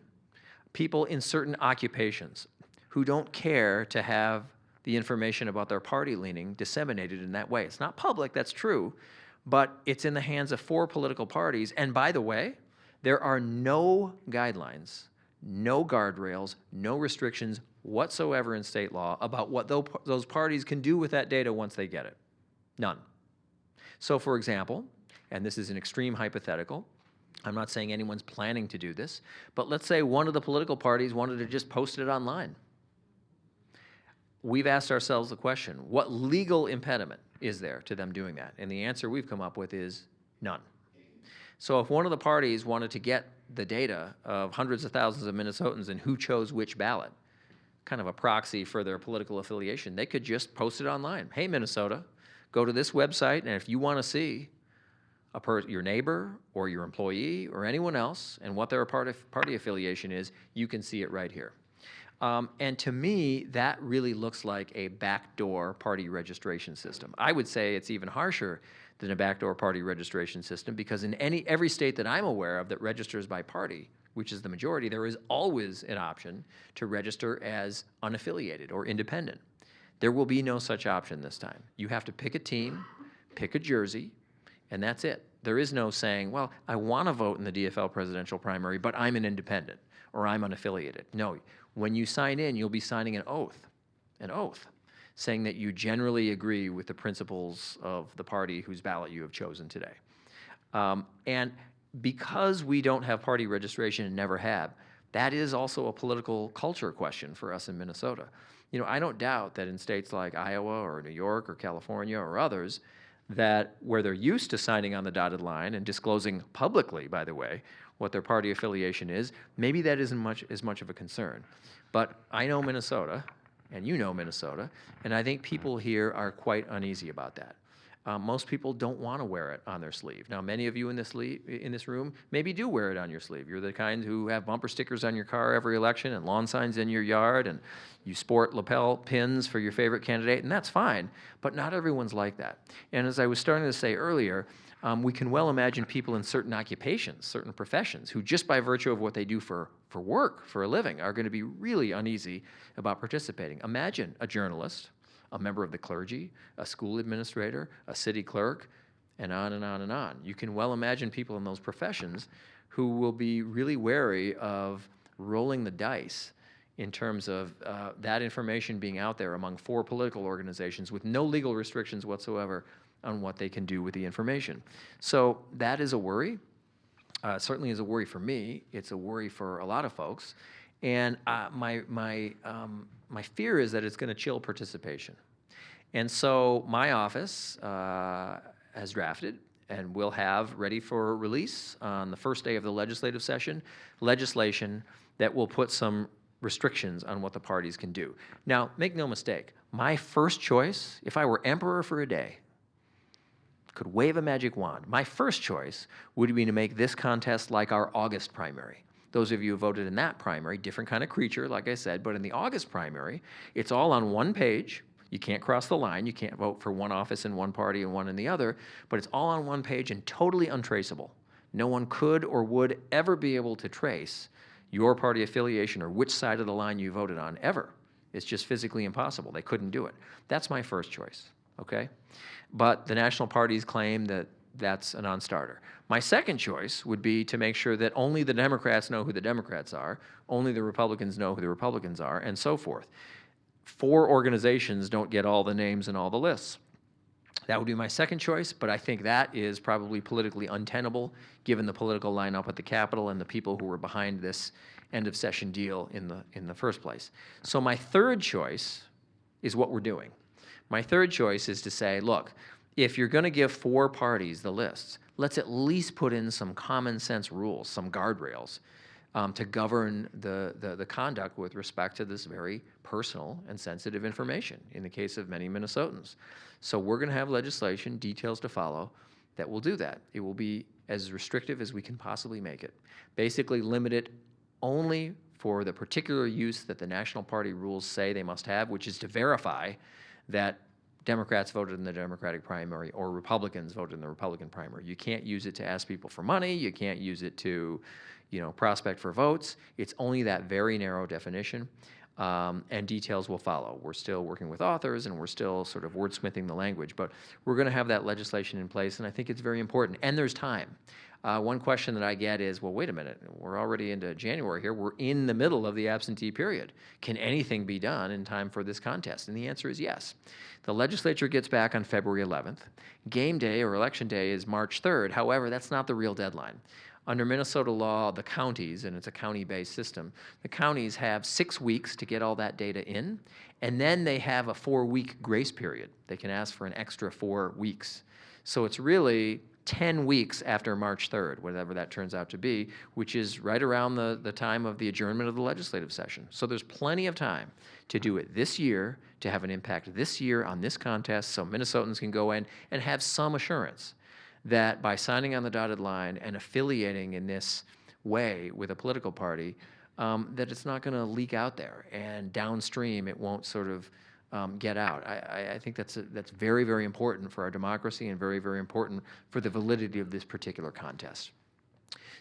people in certain occupations who don't care to have the information about their party leaning disseminated in that way. It's not public, that's true, but it's in the hands of four political parties. And by the way, there are no guidelines, no guardrails, no restrictions whatsoever in state law about what those parties can do with that data once they get it. None. So, for example, and this is an extreme hypothetical, I'm not saying anyone's planning to do this, but let's say one of the political parties wanted to just post it online. We've asked ourselves the question what legal impediment is there to them doing that? And the answer we've come up with is none. So, if one of the parties wanted to get the data of hundreds of thousands of Minnesotans and who chose which ballot, kind of a proxy for their political affiliation, they could just post it online. Hey, Minnesota, go to this website, and if you want to see your neighbor or your employee or anyone else and what their part party affiliation is, you can see it right here. Um, and to me, that really looks like a backdoor party registration system. I would say it's even harsher than a backdoor party registration system because in any every state that I'm aware of that registers by party, which is the majority, there is always an option to register as unaffiliated or independent. There will be no such option this time. You have to pick a team, pick a jersey, and that's it. There is no saying, well, I want to vote in the DFL presidential primary, but I'm an independent or I'm unaffiliated. No, when you sign in, you'll be signing an oath, an oath, saying that you generally agree with the principles of the party whose ballot you have chosen today. Um, and because we don't have party registration and never have, that is also a political culture question for us in Minnesota. You know, I don't doubt that in states like Iowa or New York or California or others, that where they're used to signing on the dotted line and disclosing publicly, by the way, what their party affiliation is, maybe that isn't much as much of a concern. But I know Minnesota, and you know Minnesota, and I think people here are quite uneasy about that. Um, most people don't want to wear it on their sleeve. Now, many of you in this, in this room maybe do wear it on your sleeve. You're the kind who have bumper stickers on your car every election and lawn signs in your yard, and you sport lapel pins for your favorite candidate, and that's fine. But not everyone's like that. And as I was starting to say earlier, um, we can well imagine people in certain occupations, certain professions, who just by virtue of what they do for, for work, for a living, are going to be really uneasy about participating. Imagine a journalist a member of the clergy, a school administrator, a city clerk, and on and on and on. You can well imagine people in those professions who will be really wary of rolling the dice in terms of uh, that information being out there among four political organizations with no legal restrictions whatsoever on what they can do with the information. So that is a worry. Uh, certainly is a worry for me. It's a worry for a lot of folks. And uh, my, my, um, my fear is that it's going to chill participation. And so my office uh, has drafted and will have ready for release on the first day of the legislative session legislation that will put some restrictions on what the parties can do. Now, make no mistake, my first choice, if I were emperor for a day, could wave a magic wand, my first choice would be to make this contest like our August primary. Those of you who voted in that primary, different kind of creature, like I said, but in the August primary, it's all on one page. You can't cross the line. You can't vote for one office in one party and one in the other, but it's all on one page and totally untraceable. No one could or would ever be able to trace your party affiliation or which side of the line you voted on ever. It's just physically impossible. They couldn't do it. That's my first choice, okay? But the national parties claim that that's a non-starter. My second choice would be to make sure that only the Democrats know who the Democrats are, only the Republicans know who the Republicans are, and so forth. Four organizations don't get all the names and all the lists. That would be my second choice, but I think that is probably politically untenable given the political lineup at the Capitol and the people who were behind this end of session deal in the, in the first place. So my third choice is what we're doing. My third choice is to say, look, if you're going to give four parties the lists, let's at least put in some common sense rules, some guardrails um, to govern the, the, the conduct with respect to this very personal and sensitive information in the case of many Minnesotans. So we're going to have legislation, details to follow, that will do that. It will be as restrictive as we can possibly make it. Basically, limit it only for the particular use that the National Party rules say they must have, which is to verify that Democrats voted in the Democratic primary or Republicans voted in the Republican primary. You can't use it to ask people for money. You can't use it to, you know, prospect for votes. It's only that very narrow definition, um, and details will follow. We're still working with authors, and we're still sort of wordsmithing the language, but we're going to have that legislation in place, and I think it's very important. And there's time. Uh, one question that I get is, well, wait a minute, we're already into January here. We're in the middle of the absentee period. Can anything be done in time for this contest? And the answer is yes. The legislature gets back on February 11th. Game day or election day is March 3rd. However, that's not the real deadline. Under Minnesota law, the counties, and it's a county-based system, the counties have six weeks to get all that data in, and then they have a four-week grace period. They can ask for an extra four weeks. So it's really 10 weeks after March 3rd, whatever that turns out to be, which is right around the, the time of the adjournment of the legislative session. So there's plenty of time to do it this year, to have an impact this year on this contest, so Minnesotans can go in and have some assurance that by signing on the dotted line and affiliating in this way with a political party, um, that it's not going to leak out there, and downstream it won't sort of um, get out. I, I, think that's a, that's very very important for our democracy and very very important for the validity of this particular contest.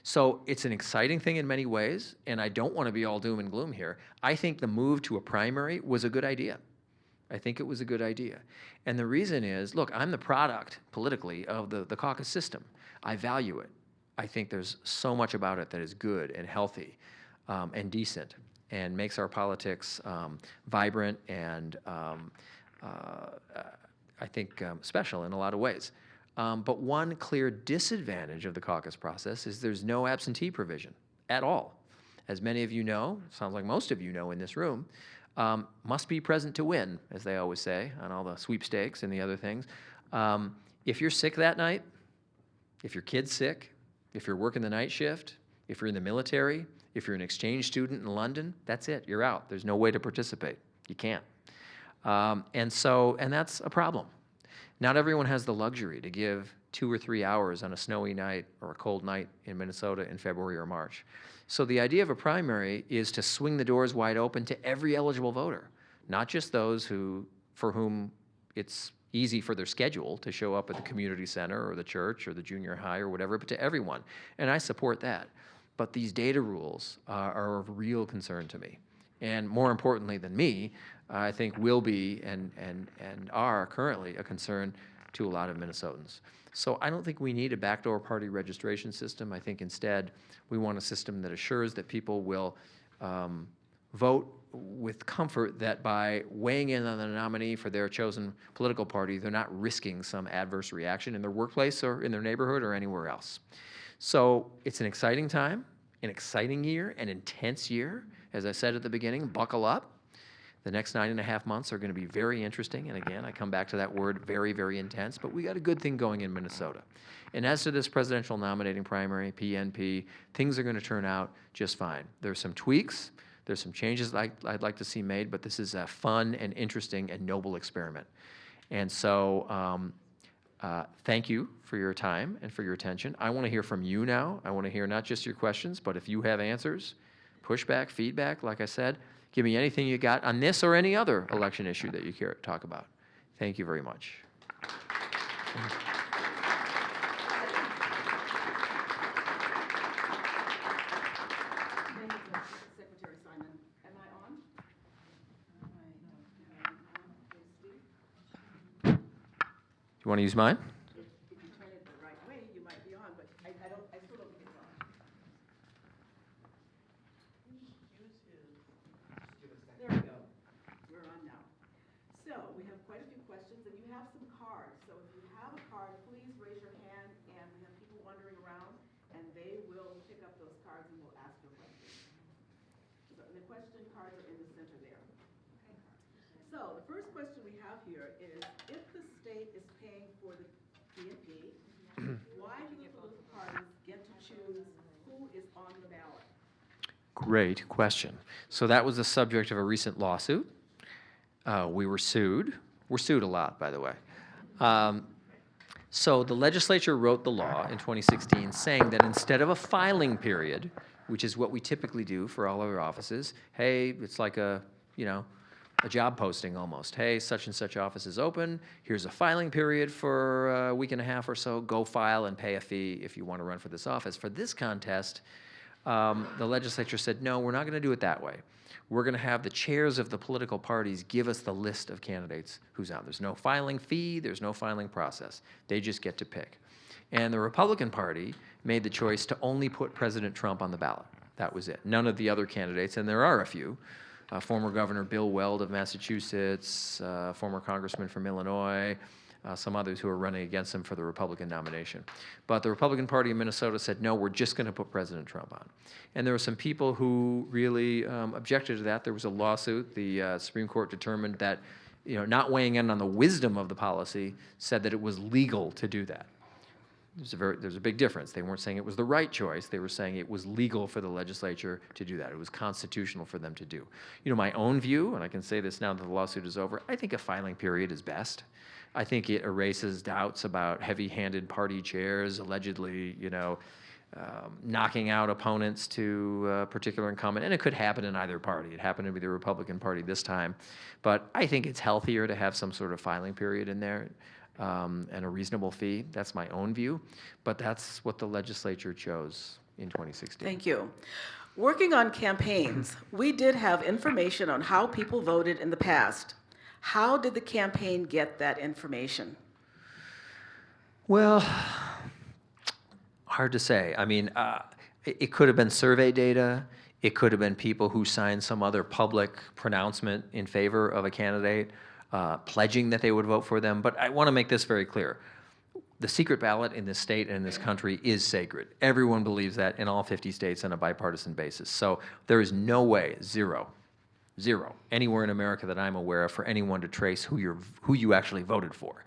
So it's an exciting thing in many ways, and I don't want to be all doom and gloom here. I think the move to a primary was a good idea. I think it was a good idea. And the reason is, look, I'm the product politically of the, the caucus system. I value it. I think there's so much about it that is good and healthy um, and decent and makes our politics um, vibrant and um, uh, I think um, special in a lot of ways. Um, but one clear disadvantage of the caucus process is there's no absentee provision at all. As many of you know, sounds like most of you know in this room, um, must be present to win, as they always say on all the sweepstakes and the other things. Um, if you're sick that night, if your kid's sick, if you're working the night shift, if you're in the military, if you're an exchange student in London, that's it. You're out. There's no way to participate. You can't. Um, and so, and that's a problem. Not everyone has the luxury to give two or three hours on a snowy night or a cold night in Minnesota in February or March. So the idea of a primary is to swing the doors wide open to every eligible voter, not just those who, for whom it's easy for their schedule to show up at the community center or the church or the junior high or whatever, but to everyone. And I support that. But these data rules uh, are of real concern to me. And more importantly than me, I think will be and, and, and are currently a concern to a lot of Minnesotans. So I don't think we need a backdoor party registration system. I think instead we want a system that assures that people will um, vote with comfort that by weighing in on the nominee for their chosen political party, they're not risking some adverse reaction in their workplace or in their neighborhood or anywhere else. So it's an exciting time, an exciting year, an intense year. As I said at the beginning, buckle up. The next nine and a half months are going to be very interesting. And again, I come back to that word very, very intense. But we got a good thing going in Minnesota. And as to this presidential nominating primary, PNP, things are going to turn out just fine. There's some tweaks. There's some changes I'd, I'd like to see made, but this is a fun and interesting and noble experiment. And so um, uh, thank you for your time and for your attention. I want to hear from you now. I want to hear not just your questions, but if you have answers, pushback, feedback, like I said, give me anything you got on this or any other election issue that you care to talk about. Thank you very much. Thank you, Secretary Simon. Am I on? You want to use mine? If if you turn it the right way, you might be on, but I, I don't, I still don't think it's on. There we go. We're on now. So, we have quite a few questions, and you have some cards. So if you have a card, please raise your hand, and we have people wandering around, and they will pick up those cards and will ask your questions. So the question cards are on now. So we have quite a few questions, and you have some cards. So if you have a card, please raise your hand and we have people wandering around and they will pick up those cards and we'll ask your questions. And the question cards are in the center there. So the first question we have here is, if the state is paying for the PNP, why do the political parties get to choose who is on the ballot? Great question. So that was the subject of a recent lawsuit. Uh, we were sued. We're sued a lot, by the way. Um, so the legislature wrote the law in 2016 saying that instead of a filing period, which is what we typically do for all of our offices, hey, it's like a, you know, a job posting almost. Hey, such and such office is open. Here's a filing period for a week and a half or so. Go file and pay a fee if you want to run for this office. For this contest, um, the legislature said, no, we're not going to do it that way. We're going to have the chairs of the political parties give us the list of candidates who's out. There's no filing fee, there's no filing process. They just get to pick. And the Republican Party made the choice to only put President Trump on the ballot. That was it. None of the other candidates, and there are a few. Uh, former Governor Bill Weld of Massachusetts, uh, former Congressman from Illinois, uh, some others who are running against him for the Republican nomination. But the Republican Party in Minnesota said, no, we're just going to put President Trump on. And there were some people who really um, objected to that. There was a lawsuit. The uh, Supreme Court determined that, you know, not weighing in on the wisdom of the policy, said that it was legal to do that. There's a, very, there's a big difference. They weren't saying it was the right choice. They were saying it was legal for the legislature to do that. It was constitutional for them to do. You know, my own view, and I can say this now that the lawsuit is over, I think a filing period is best. I think it erases doubts about heavy-handed party chairs allegedly, you know, um, knocking out opponents to a particular incumbent, and it could happen in either party. It happened to be the Republican Party this time, but I think it's healthier to have some sort of filing period in there um, and a reasonable fee. That's my own view, but that's what the legislature chose in 2016. Thank you. Working on campaigns, we did have information on how people voted in the past. How did the campaign get that information? Well, hard to say. I mean, uh, it, could have been survey data. It could have been people who signed some other public pronouncement in favor of a candidate, uh, pledging that they would vote for them. But I want to make this very clear. The secret ballot in this state and in this country is sacred. Everyone believes that in all 50 states on a bipartisan basis. So there is no way, zero, zero, anywhere in America that I'm aware of for anyone to trace who, you're, who you actually voted for.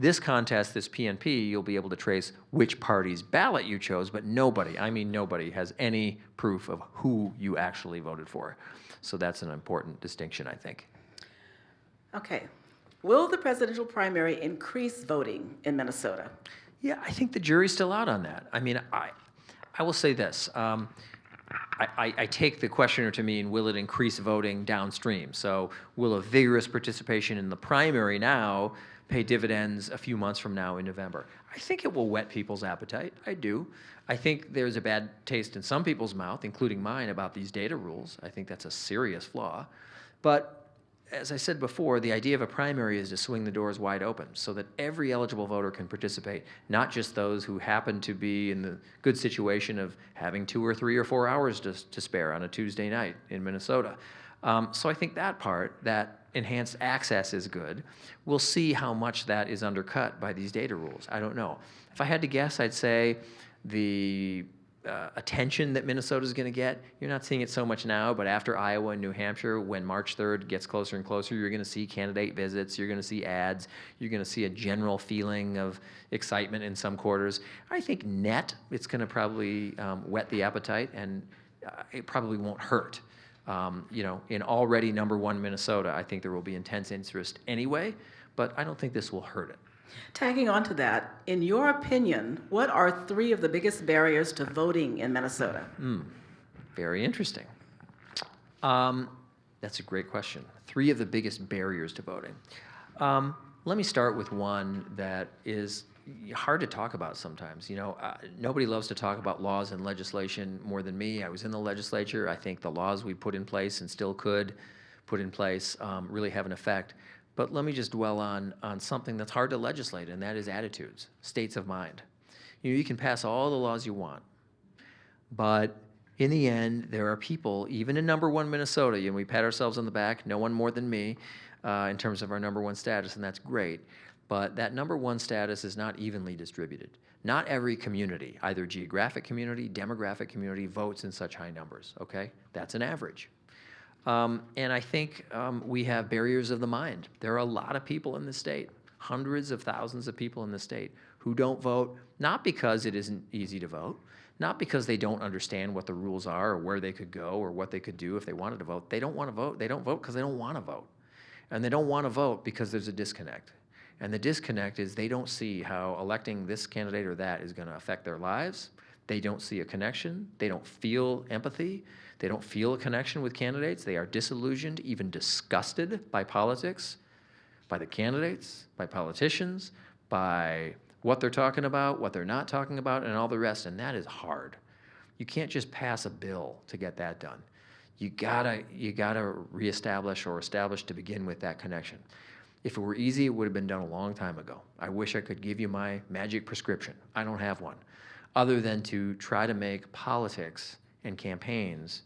This contest, this PNP, you'll be able to trace which party's ballot you chose, but nobody, I mean nobody, has any proof of who you actually voted for. So that's an important distinction, I think. Okay. Will the presidential primary increase voting in Minnesota? Yeah, I think the jury's still out on that. I mean, I, I will say this. Um, I, I, take the questioner to mean, will it increase voting downstream? So will a vigorous participation in the primary now pay dividends a few months from now in November? I think it will whet people's appetite. I do. I think there's a bad taste in some people's mouth, including mine, about these data rules. I think that's a serious flaw. But as I said before, the idea of a primary is to swing the doors wide open so that every eligible voter can participate, not just those who happen to be in the good situation of having two or three or four hours to, to spare on a Tuesday night in Minnesota. Um, so I think that part, that enhanced access is good. We'll see how much that is undercut by these data rules. I don't know. If I had to guess, I'd say the uh, attention that Minnesota is going to get. You're not seeing it so much now, but after Iowa and New Hampshire, when March 3rd gets closer and closer, you're going to see candidate visits, you're going to see ads, you're going to see a general feeling of excitement in some quarters. I think net, it's going to probably um, whet the appetite, and uh, it probably won't hurt. Um, you know, in already number one Minnesota, I think there will be intense interest anyway, but I don't think this will hurt it. Tagging on to that, in your opinion, what are three of the biggest barriers to voting in Minnesota? Very interesting. Um, that's a great question. Three of the biggest barriers to voting. Um, let me start with one that is hard to talk about sometimes. You know, uh, nobody loves to talk about laws and legislation more than me. I was in the legislature. I think the laws we put in place and still could put in place um, really have an effect. But let me just dwell on, on something that's hard to legislate, and that is attitudes, states of mind. You know, you can pass all the laws you want, but in the end, there are people, even in number one Minnesota, you and we pat ourselves on the back, no one more than me, uh, in terms of our number one status, and that's great. But that number one status is not evenly distributed. Not every community, either geographic community, demographic community, votes in such high numbers, okay? That's an average. Um, and I think um, we have barriers of the mind. There are a lot of people in the state, hundreds of thousands of people in the state, who don't vote, not because it isn't easy to vote, not because they don't understand what the rules are or where they could go or what they could do if they wanted to vote. They don't want to vote. They don't vote because they don't want to vote. And they don't want to vote because there's a disconnect. And the disconnect is they don't see how electing this candidate or that is going to affect their lives. They don't see a connection. They don't feel empathy. They don't feel a connection with candidates. They are disillusioned, even disgusted by politics, by the candidates, by politicians, by what they're talking about, what they're not talking about, and all the rest. And that is hard. You can't just pass a bill to get that done. You gotta, you gotta reestablish or establish to begin with that connection. If it were easy, it would have been done a long time ago. I wish I could give you my magic prescription. I don't have one, other than to try to make politics and campaigns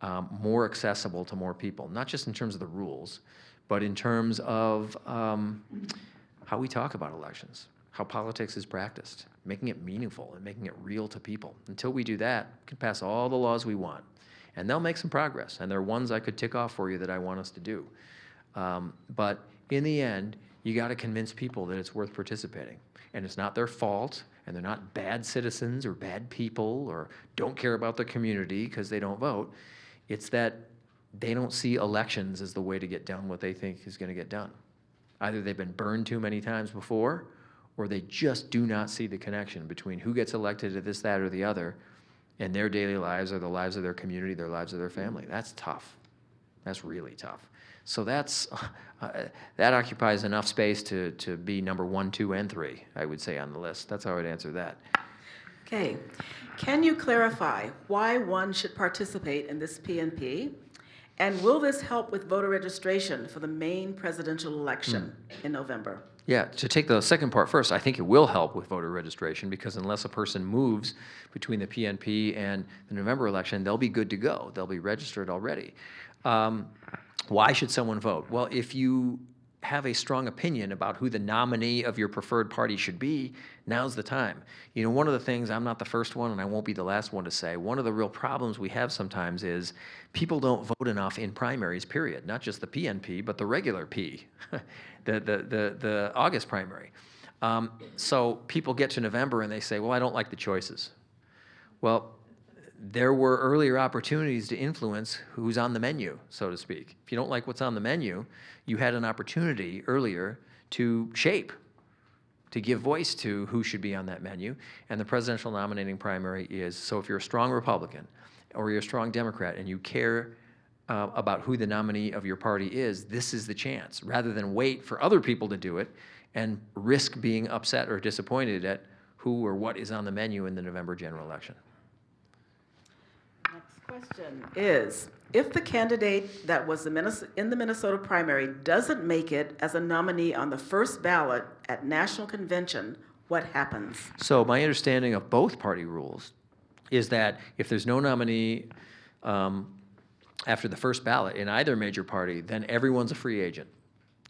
um, more accessible to more people, not just in terms of the rules, but in terms of um, how we talk about elections, how politics is practiced, making it meaningful and making it real to people. Until we do that, we can pass all the laws we want, and they'll make some progress. And there are ones I could tick off for you that I want us to do. Um, but in the end, you got to convince people that it's worth participating. And it's not their fault, and they're not bad citizens or bad people or don't care about the community because they don't vote. It's that they don't see elections as the way to get done what they think is going to get done. Either they've been burned too many times before, or they just do not see the connection between who gets elected to this, that, or the other, and their daily lives or the lives of their community, their lives of their family. That's tough. That's really tough. So that's, uh, that occupies enough space to, to be number one, two, and three, I would say, on the list. That's how I'd answer that. Okay. Can you clarify why one should participate in this PNP? And will this help with voter registration for the main presidential election in November? Yeah, to take the second part first, I think it will help with voter registration because unless a person moves between the PNP and the November election, they'll be good to go. They'll be registered already. Um, why should someone vote? Well, if you have a strong opinion about who the nominee of your preferred party should be, now's the time. You know, one of the things, I'm not the first one and I won't be the last one to say, one of the real problems we have sometimes is people don't vote enough in primaries, period. Not just the PNP, but the regular P, the, the, the, the August primary. Um, so people get to November and they say, well, I don't like the choices. Well, there were earlier opportunities to influence who's on the menu, so to speak. If you don't like what's on the menu, you had an opportunity earlier to shape, to give voice to who should be on that menu. And the presidential nominating primary is so if you're a strong Republican or you're a strong Democrat and you care uh, about who the nominee of your party is, this is the chance. Rather than wait for other people to do it and risk being upset or disappointed at who or what is on the menu in the November general election. Next question is, if the candidate that was the Minnes- in the Minnesota primary doesn't make it as a nominee on the first ballot at national convention, what happens? So my understanding of both party rules is that if there's no nominee um, after the first ballot in either major party, then everyone's a free agent.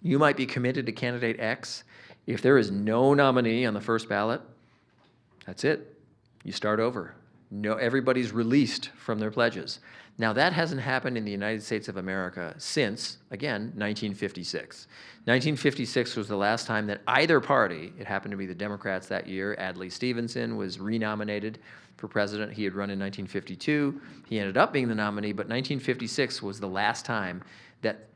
You might be committed to candidate X. If there is no nominee on the first ballot, that's it. You start over. No, everybody's released from their pledges. Now, that hasn't happened in the United States of America since, again, 1956. 1956 was the last time that either party, it happened to be the Democrats that year, Adlai Stevenson was renominated for president. He had run in 1952. He ended up being the nominee, but 1956 was the last time that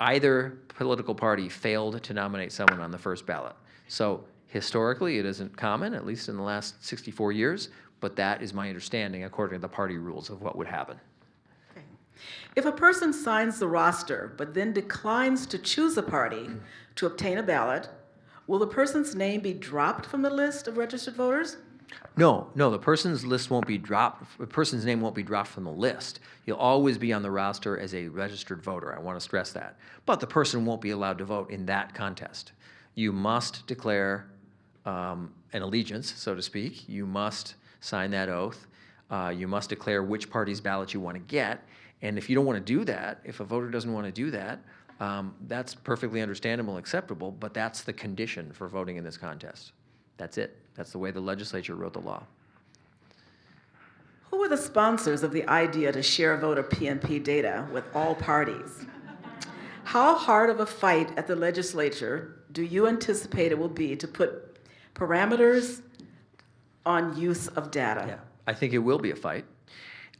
either political party failed to nominate someone on the first ballot. So historically, it isn't common, at least in the last 64 years, but that is my understanding according to the party rules of what would happen. Okay. If a person signs the roster but then declines to choose a party to obtain a ballot, will the person's name be dropped from the list of registered voters? No, no, the person's list won't be dropped, the person's name won't be dropped from the list. You'll always be on the roster as a registered voter, I want to stress that. But the person won't be allowed to vote in that contest. You must declare um, an allegiance, so to speak. You must sign that oath. Uh, you must declare which party's ballot you want to get. And if you don't want to do that, if a voter doesn't want to do that, um, that's perfectly understandable and acceptable, but that's the condition for voting in this contest. That's it. That's the way the legislature wrote the law. Who were the sponsors of the idea to share voter PNP data with all parties? How hard of a fight at the legislature do you anticipate it will be to put parameters on use of data? Yeah, I think it will be a fight.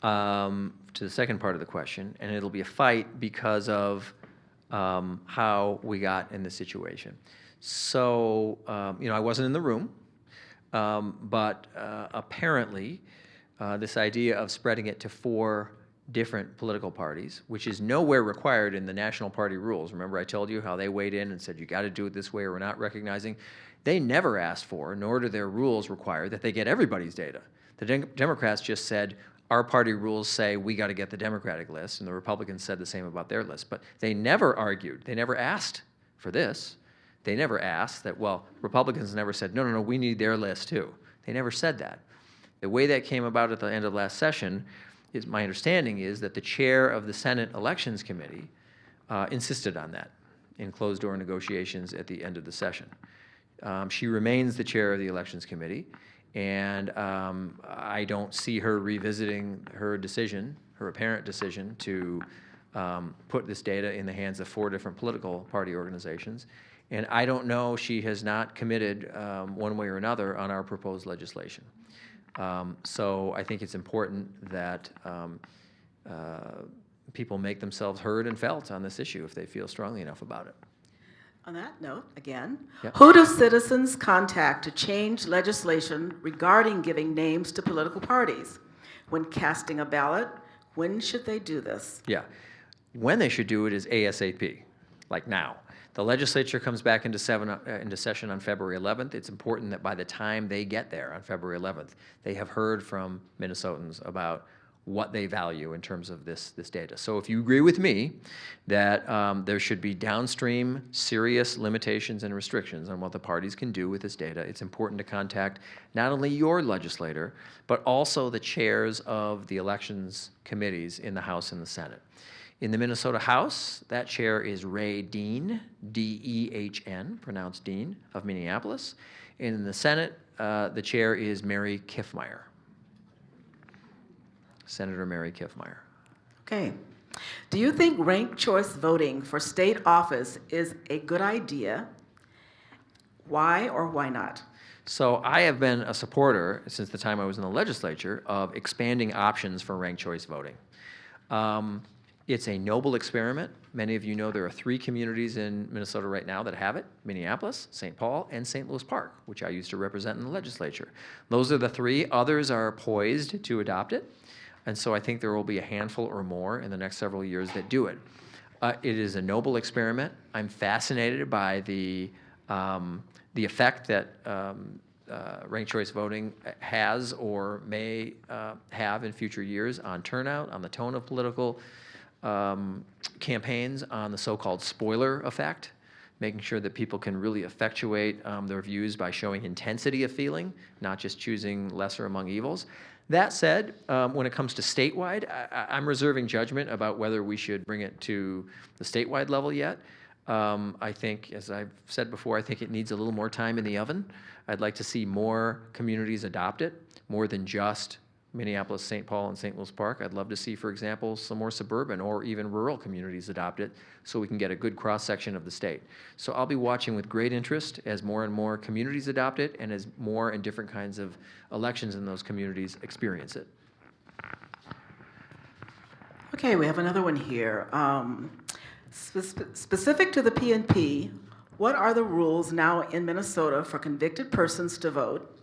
Um, to the second part of the question, and it'll be a fight because of um, how we got in this situation. So, um, you know, I wasn't in the room, um, but uh, apparently, uh, this idea of spreading it to four different political parties, which is nowhere required in the national party rules. Remember, I told you how they weighed in and said, you got to do it this way or we're not recognizing. They never asked for, nor do their rules require, that they get everybody's data. The Dem- Democrats just said, our party rules say we got to get the Democratic list, and the Republicans said the same about their list. But they never argued, they never asked for this. They never asked that, well, Republicans never said, no, no, no, we need their list too. They never said that. The way that came about at the end of last session is my understanding is that the chair of the Senate Elections Committee uh, insisted on that in closed door negotiations at the end of the session. Um, she remains the chair of the Elections Committee, and um, I don't see her revisiting her decision, her apparent decision to um, put this data in the hands of four different political party organizations. And I don't know, she has not committed um, one way or another on our proposed legislation. Um, So I think it's important that um, uh, people make themselves heard and felt on this issue if they feel strongly enough about it. On that note, again, Yep. who do citizens contact to change legislation regarding giving names to political parties? When casting a ballot, when should they do this? Yeah. When they should do it is ASAP, like now. The legislature comes back into seven, uh, into session on February 11th. It's important that by the time they get there on February 11th, they have heard from Minnesotans about what they value in terms of this, this data. So if you agree with me that um, there should be downstream serious limitations and restrictions on what the parties can do with this data, it's important to contact not only your legislator, but also the chairs of the elections committees in the House and the Senate. In the Minnesota House, that chair is Ray Dehn, D-E-H-N, pronounced Dean, of Minneapolis. In the Senate, uh, the chair is Mary Kiffmeyer. Senator Mary Kiffmeyer. Okay. Do you think ranked choice voting for state office is a good idea? Why or why not? So I have been a supporter since the time I was in the legislature of expanding options for ranked choice voting. Um, it's a noble experiment. Many of you know there are three communities in Minnesota right now that have it Minneapolis, St. Paul, and St. Louis Park, which I used to represent in the legislature. Those are the three. Others are poised to adopt it. And so I think there will be a handful or more in the next several years that do it. Uh, it is a noble experiment. I'm fascinated by the, um, the effect that um, uh, ranked choice voting has or may uh, have in future years on turnout, on the tone of political um, campaigns, on the so-called spoiler effect, making sure that people can really effectuate um, their views by showing intensity of feeling, not just choosing lesser among evils. That said, um, when it comes to statewide, I, I'm reserving judgment about whether we should bring it to the statewide level yet. Um, I think, as I've said before, I think it needs a little more time in the oven. I'd like to see more communities adopt it, more than just Minneapolis, St. Paul, and St. Louis Park. I'd love to see, for example, some more suburban or even rural communities adopt it so we can get a good cross-section of the state. So I'll be watching with great interest as more and more communities adopt it and as more and different kinds of elections in those communities experience it. Okay, we have another one here. Um, spe- Specific to the PNP, what are the rules now in Minnesota for convicted persons to vote?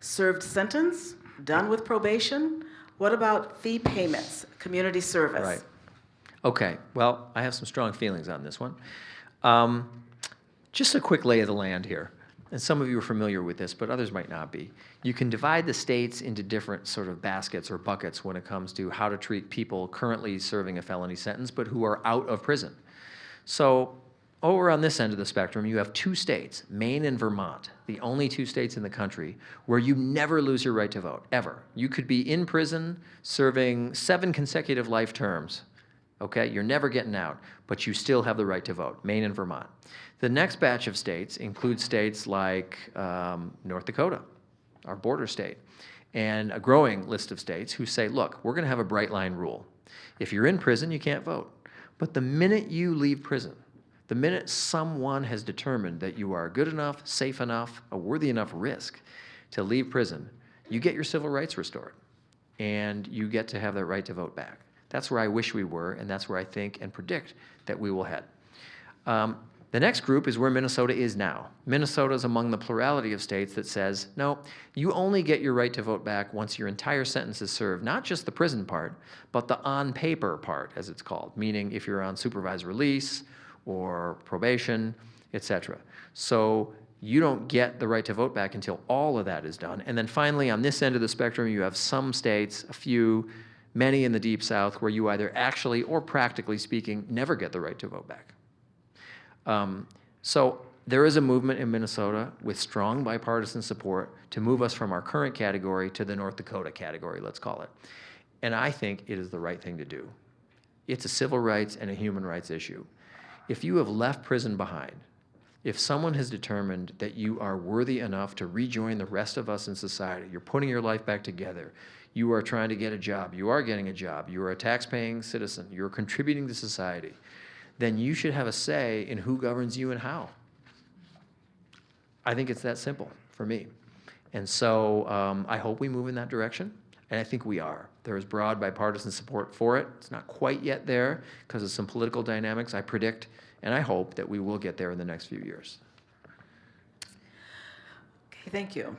Served sentence, done with probation? What about fee payments, community service? Right. Okay, well, I have some strong feelings on this one. Um, just a quick lay of the land here. And some of you are familiar with this, but others might not be. You can divide the states into different sort of baskets or buckets when it comes to how to treat people currently serving a felony sentence, but who are out of prison. So over on this end of the spectrum, you have two states, Maine and Vermont, the only two states in the country where you never lose your right to vote, ever. You could be in prison serving seven consecutive life terms, okay? You're never getting out, but you still have the right to vote, Maine and Vermont. The next batch of states include states like um, North Dakota, our border state, and a growing list of states who say, look, we're going to have a bright line rule. If you're in prison, you can't vote. But the minute you leave prison, the minute someone has determined that you are good enough, safe enough, a worthy enough risk to leave prison, you get your civil rights restored and you get to have that right to vote back. That's where I wish we were, and that's where I think and predict that we will head. Um, the next group is where Minnesota is now. Minnesota is among the plurality of states that says, no, you only get your right to vote back once your entire sentence is served, not just the prison part, but the on paper part, as it's called, meaning if you're on supervised release or probation, et cetera. So you don't get the right to vote back until all of that is done. And then finally, on this end of the spectrum, you have some states, a few, many in the deep south, where you either actually or practically speaking never get the right to vote back. Um, so there is a movement in Minnesota with strong bipartisan support to move us from our current category to the North Dakota category, let's call it. And I think it is the right thing to do. It's a civil rights and a human rights issue. If you have left prison behind, if someone has determined that you are worthy enough to rejoin the rest of us in society, you're putting your life back together, you are trying to get a job, you are getting a job, you are a tax-paying citizen, you're contributing to society, then you should have a say in who governs you and how. I think it's that simple for me. And so um, I hope we move in that direction, and I think we are. There is broad bipartisan support for it. It's not quite yet there because of some political dynamics. I predict and I hope that we will get there in the next few years. Okay, thank you.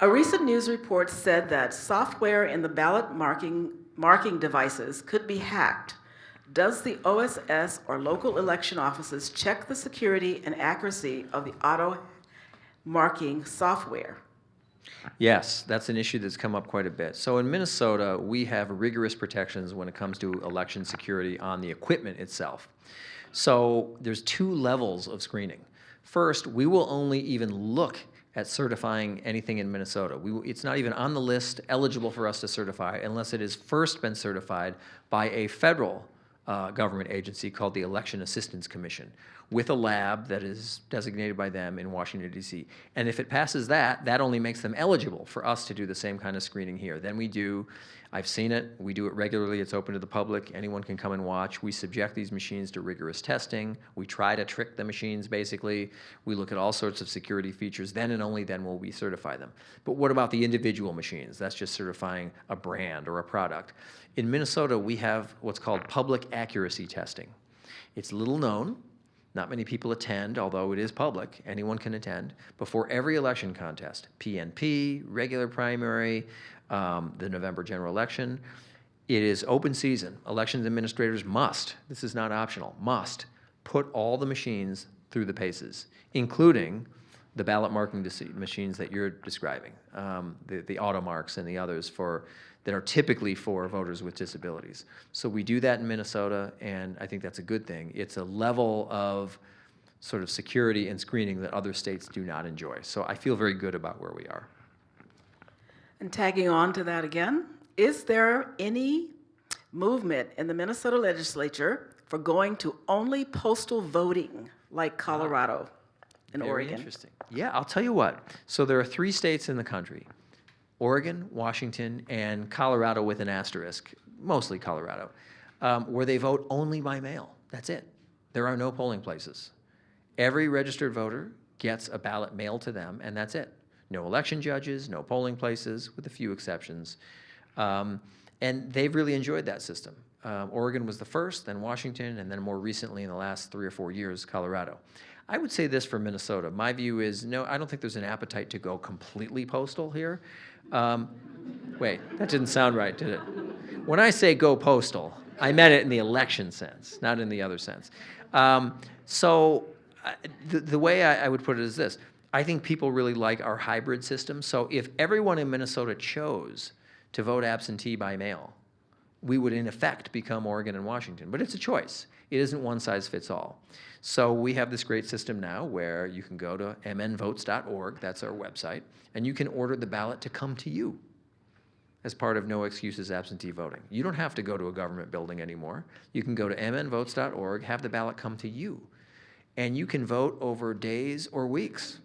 A recent news report said that software in the ballot marking, marking devices could be hacked. Does the OSS or local election offices check the security and accuracy of the auto marking software? Yes, that's an issue that's come up quite a bit. So in Minnesota, we have rigorous protections when it comes to election security on the equipment itself. So there's two levels of screening. First, we will only even look at certifying anything in Minnesota. We, it's not even on the list eligible for us to certify unless it has first been certified by a federal uh, government agency called the Election Assistance Commission with a lab that is designated by them in Washington, D.C. And if it passes that, that only makes them eligible for us to do the same kind of screening here. Then we do, I've seen it, we do it regularly, it's open to the public, anyone can come and watch. We subject these machines to rigorous testing. We try to trick the machines, basically. We look at all sorts of security features. Then and only then will we certify them. But what about the individual machines? That's just certifying a brand or a product. In Minnesota, we have what's called public accuracy testing. It's little known, not many people attend, although it is public, anyone can attend, before every election contest, PNP, regular primary, um, the November general election. It is open season. Elections administrators must, this is not optional, must put all the machines through the paces, including the ballot marking machines that you're describing, um, the, the AutoMARKs and the others for that are typically for voters with disabilities. So we do that in Minnesota, and I think that's a good thing. It's a level of sort of security and screening that other states do not enjoy. So I feel very good about where we are. And tagging on to that again, is there any movement in the Minnesota legislature for going to only postal voting like Colorado and Very Oregon? interesting. Yeah, I'll tell you what. So there are three states in the country Oregon, Washington, and Colorado with an asterisk, mostly Colorado, um, where they vote only by mail. That's it. There are no polling places. Every registered voter gets a ballot mailed to them, and that's it. No election judges, no polling places, with a few exceptions. Um, and they've really enjoyed that system. Um, Oregon was the first, then Washington, and then more recently in the last three or four years, Colorado. I would say this for Minnesota. My view is no, I don't think there's an appetite to go completely postal here. Um, wait, that didn't sound right, did it? When I say go postal, I meant it in the election sense, not in the other sense. Um, so uh, the, the way I, I would put it is this. I think people really like our hybrid system. So if everyone in Minnesota chose to vote absentee by mail, we would in effect become Oregon and Washington. But it's a choice. It isn't one size fits all. So we have this great system now where you can go to mnvotes.org, that's our website, and you can order the ballot to come to you as part of No Excuses Absentee Voting. You don't have to go to a government building anymore. You can go to mnvotes.org, have the ballot come to you, and you can vote over days or weeks.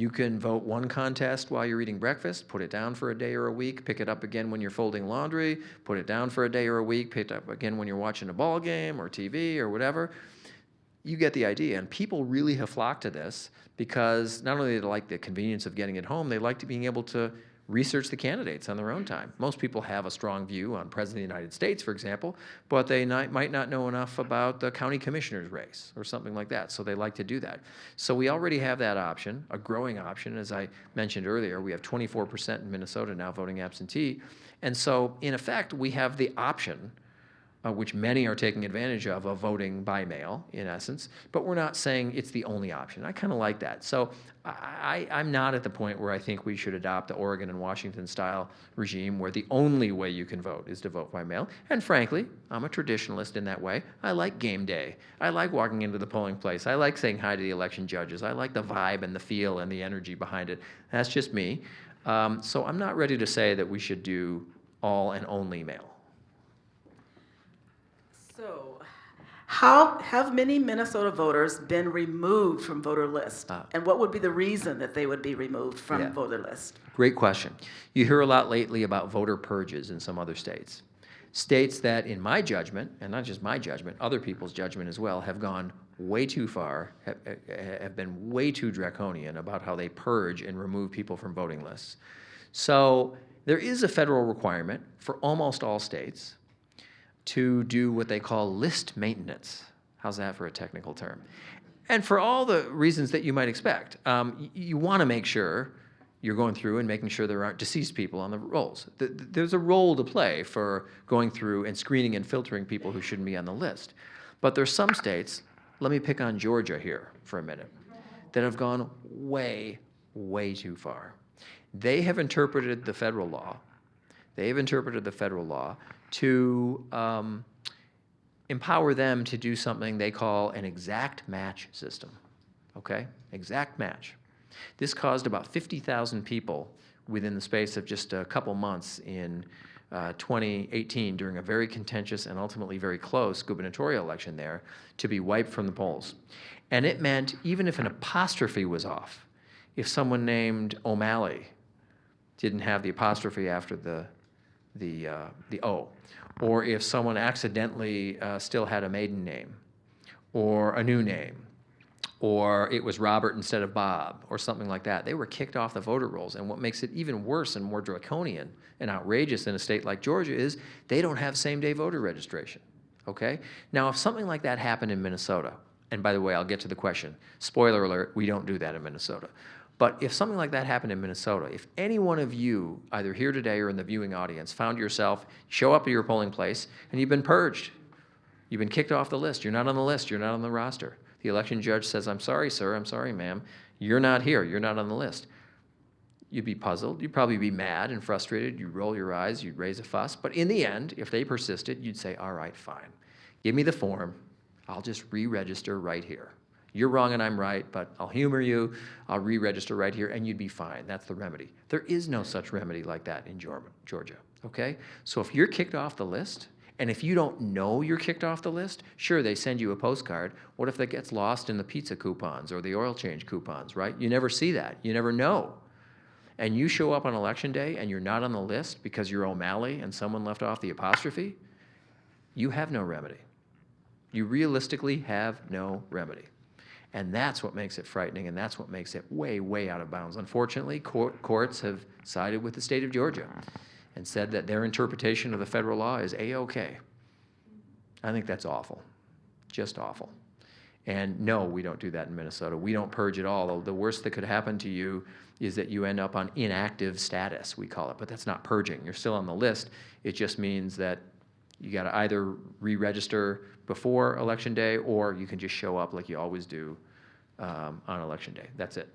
You can vote one contest while you're eating breakfast, put it down for a day or a week, pick it up again when you're folding laundry, put it down for a day or a week, pick it up again when you're watching a ball game or TV or whatever. You get the idea. And people really have flocked to this because not only do they like the convenience of getting it home, they like to being able to research the candidates on their own time. Most people have a strong view on President of the United States, for example, but they not, might not know enough about the county commissioner's race or something like that, so they like to do that. So we already have that option, a growing option. As I mentioned earlier, we have 24% in Minnesota now voting absentee. And so, in effect, we have the option uh, which many are taking advantage of, of voting by mail, in essence. But we're not saying it's the only option. I kind of like that. So I, I'm not at the point where I think we should adopt the Oregon and Washington style regime where the only way you can vote is to vote by mail. And frankly, I'm a traditionalist in that way. I like game day. I like walking into the polling place. I like saying hi to the election judges. I like the vibe and the feel and the energy behind it. That's just me. Um, so I'm not ready to say that we should do all and only mail. So, how have many Minnesota voters been removed from voter list? Ah. And what would be the reason that they would be removed Yeah. from voter list? Great question. You hear a lot lately about voter purges in some other states. States that, in my judgment, and not just my judgment, other people's judgment as well, have gone way too far, have, have been way too draconian about how they purge and remove people from voting lists. So there is a federal requirement for almost all states to do what they call list maintenance. How's that for a technical term? And for all the reasons that you might expect, um, you want to make sure you're going through and making sure there aren't deceased people on the rolls. Th- th- There's a role to play for going through and screening and filtering people who shouldn't be on the list. But there's some states, let me pick on Georgia here for a minute, that have gone way, way too far. They have interpreted the federal law, they have interpreted the federal law to um, empower them to do something they call an exact match system. Okay? Exact match. This caused about 50,000 people within the space of just a couple months in uh, 2018 during a very contentious and ultimately very close gubernatorial election there to be wiped from the polls. And it meant even if an apostrophe was off, if someone named O'Malley didn't have the apostrophe after the, the, uh, the O, or if someone accidentally uh, still had a maiden name, or a new name, or it was Robert instead of Bob, or something like that. They were kicked off the voter rolls. And what makes it even worse and more draconian and outrageous in a state like Georgia is they don't have same day voter registration. Okay? Now, if something like that happened in Minnesota, and by the way, I'll get to the question. Spoiler alert, we don't do that in Minnesota. But if something like that happened in Minnesota, if any one of you, either here today or in the viewing audience, found yourself, show up at your polling place, and you've been purged, You've been kicked off the list. You're not on the list. You're not on the roster. The election judge says, I'm sorry, sir. I'm sorry, ma'am. You're not here. You're not on the list. You'd be puzzled. You'd probably be mad and frustrated. You'd roll your eyes. You'd raise a fuss. But in the end, if they persisted, you'd say, all right, fine. Give me the form. I'll just re-register right here. You're wrong and I'm right, but I'll humor you. I'll re-register right here and you'd be fine. That's the remedy. There is no such remedy like that in Georgia, okay? So if you're kicked off the list, and if you don't know you're kicked off the list, sure, they send you a postcard. What if that gets lost in the pizza coupons or the oil change coupons, right? You never see that. You never know. And you show up on election day and you're not on the list because you're O'Malley and someone left off the apostrophe, you have no remedy. You realistically have no remedy. And that's what makes it frightening, and that's what makes it way, way out of bounds. Unfortunately, court, courts have sided with the state of Georgia and said that their interpretation of the federal law is A-OK. I think that's awful, just awful. And no, we don't do that in Minnesota. We don't purge at all. The worst that could happen to you is that you end up on inactive status, we call it, but that's not purging. You're still on the list. It just means that you got to either re-register before election day, or you can just show up like you always do um, on election day. That's it.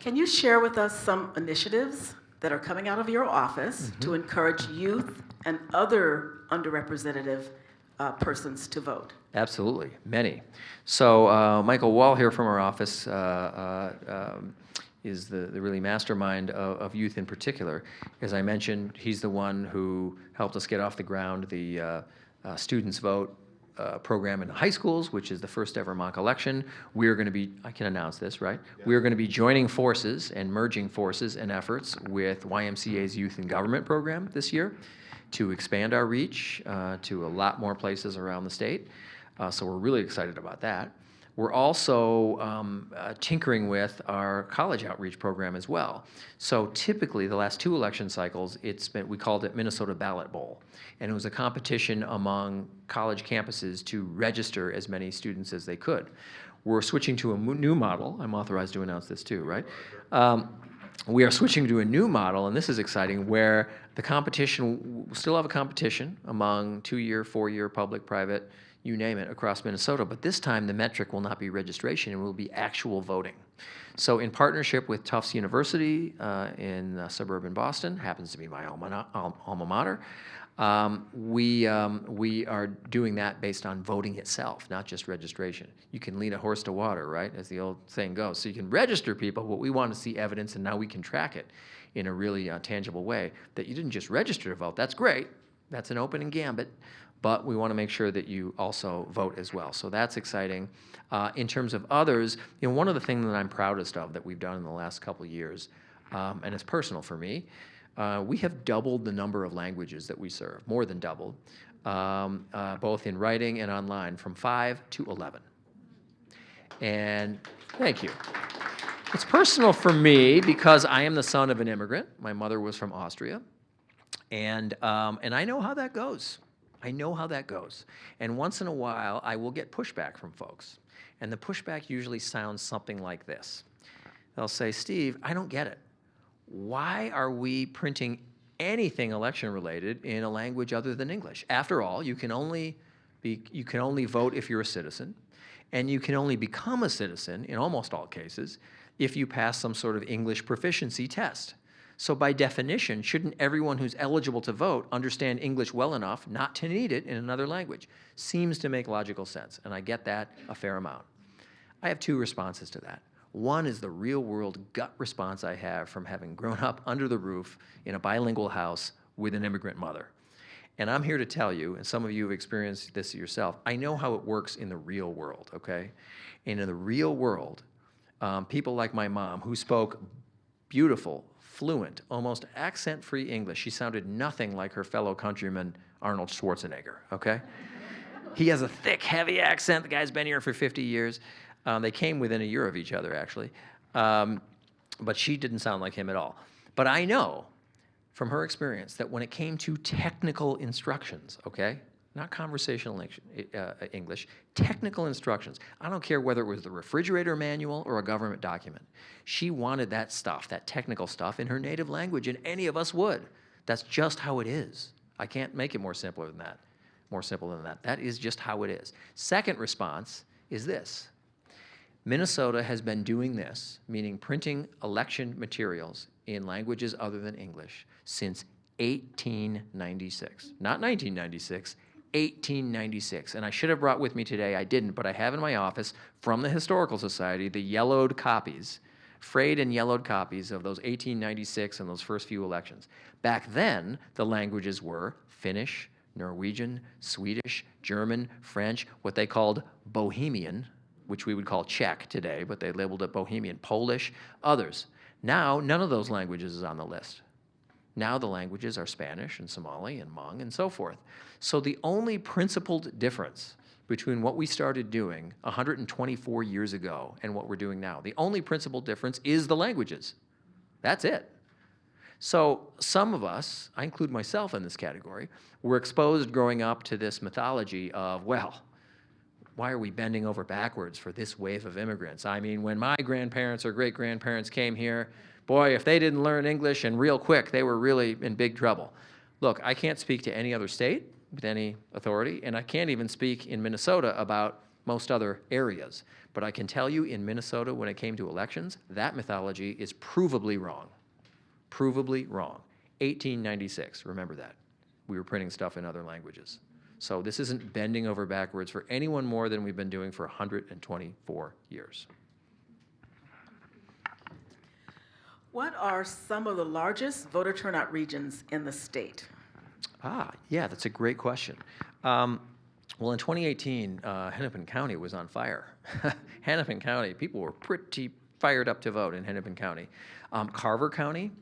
Can you share with us some initiatives that are coming out of your office Mm-hmm. to encourage youth and other underrepresented uh, persons to vote? Absolutely, many. So uh, Michael Wall here from our office uh, uh, um, is the, the really mastermind of, of youth in particular. As I mentioned, he's the one who helped us get off the ground the uh, uh, Students Vote uh, program in high schools, which is the first ever mock election. We are going to be, I can announce this, right? We are going to be joining forces and merging forces and efforts with YMCA's Youth in Government program this year to expand our reach uh, to a lot more places around the state. Uh, so we're really excited about that. We're also um, uh, tinkering with our college outreach program as well. So typically, the last two election cycles, it's been we called it Minnesota Ballot Bowl, and it was a competition among college campuses to register as many students as they could. We're switching to a new model. I'm authorized to announce this too, right? Um, we are switching to a new model, and this is exciting, where the competition, we'll still have a competition among two-year, four-year, public, private, you name it, across Minnesota, but this time the metric will not be registration, it will be actual voting. So in partnership with Tufts University uh, in uh, suburban Boston, happens to be my alma, alma mater, um, we, um, we are doing that based on voting itself, not just registration. You can lead a horse to water, right, as the old saying goes. So you can register people, but we want to see evidence, and now we can track it in a really uh, tangible way that you didn't just register to vote. That's great. That's an open and gambit, but we want to make sure that you also vote as well. So that's exciting. Uh, in terms of others, you know, one of the things that I'm proudest of that we've done in the last couple years, um, and it's personal for me, uh, we have doubled the number of languages that we serve, more than doubled, um, uh, both in writing and online, from five to 11. And thank you. It's personal for me because I am the son of an immigrant. My mother was from Austria. And, um, and I know how that goes. I know how that goes. And once in a while, I will get pushback from folks. And the pushback usually sounds something like this They'll say, Steve, I don't get it. Why are we printing anything election related in a language other than English? After all, you can only, be, you can only vote if you're a citizen. And you can only become a citizen, in almost all cases, if you pass some sort of English proficiency test. So by definition, shouldn't everyone who's eligible to vote understand English well enough not to need it in another language? Seems to make logical sense, and I get that a fair amount. I have two responses to that. One is the real world gut response I have from having grown up under the roof in a bilingual house with an immigrant mother. And I'm here to tell you, and some of you have experienced this yourself, I know how it works in the real world, okay? And in the real world, um, people like my mom, who spoke beautiful, fluent, almost accent free English, she sounded nothing like her fellow countryman Arnold Schwarzenegger, okay? he has a thick, heavy accent. The guy's been here for 50 years. Um, they came within a year of each other, actually. Um, but she didn't sound like him at all. But I know from her experience that when it came to technical instructions, okay, not conversational uh, English, technical instructions. I don't care whether it was the refrigerator manual or a government document. She wanted that stuff, that technical stuff, in her native language, and any of us would. That's just how it is. I can't make it more simpler than that. More simple than that. That is just how it is. Second response is this Minnesota has been doing this, meaning printing election materials in languages other than English, since 1896. Not 1996, 1896. And I should have brought with me today, I didn't, but I have in my office from the Historical Society the yellowed copies, frayed and yellowed copies of those 1896 and those first few elections. Back then, the languages were Finnish, Norwegian, Swedish, German, French, what they called Bohemian, which we would call Czech today, but they labeled it Bohemian, Polish, others. Now, none of those languages is on the list. Now the languages are Spanish and Somali and Hmong and so forth. So the only principled difference between what we started doing 124 years ago and what we're doing now, the only principled difference is the languages. That's it. So some of us, I include myself in this category, were exposed growing up to this mythology of, well, why are we bending over backwards for this wave of immigrants? I mean, when my grandparents or great grandparents came here, boy, if they didn't learn English and real quick, they were really in big trouble. Look, I can't speak to any other state with any authority, and I can't even speak in Minnesota about most other areas. But I can tell you in Minnesota, when it came to elections, that mythology is provably wrong. Provably wrong. 1896, remember that. We were printing stuff in other languages. So this isn't bending over backwards for anyone more than we've been doing for 124 years. What are some of the largest voter turnout regions in the state? Ah, yeah, that's a great question. Um, well, in 2018, uh, Hennepin County was on fire. Hennepin County, people were pretty fired up to vote in Hennepin County. Um, Carver County,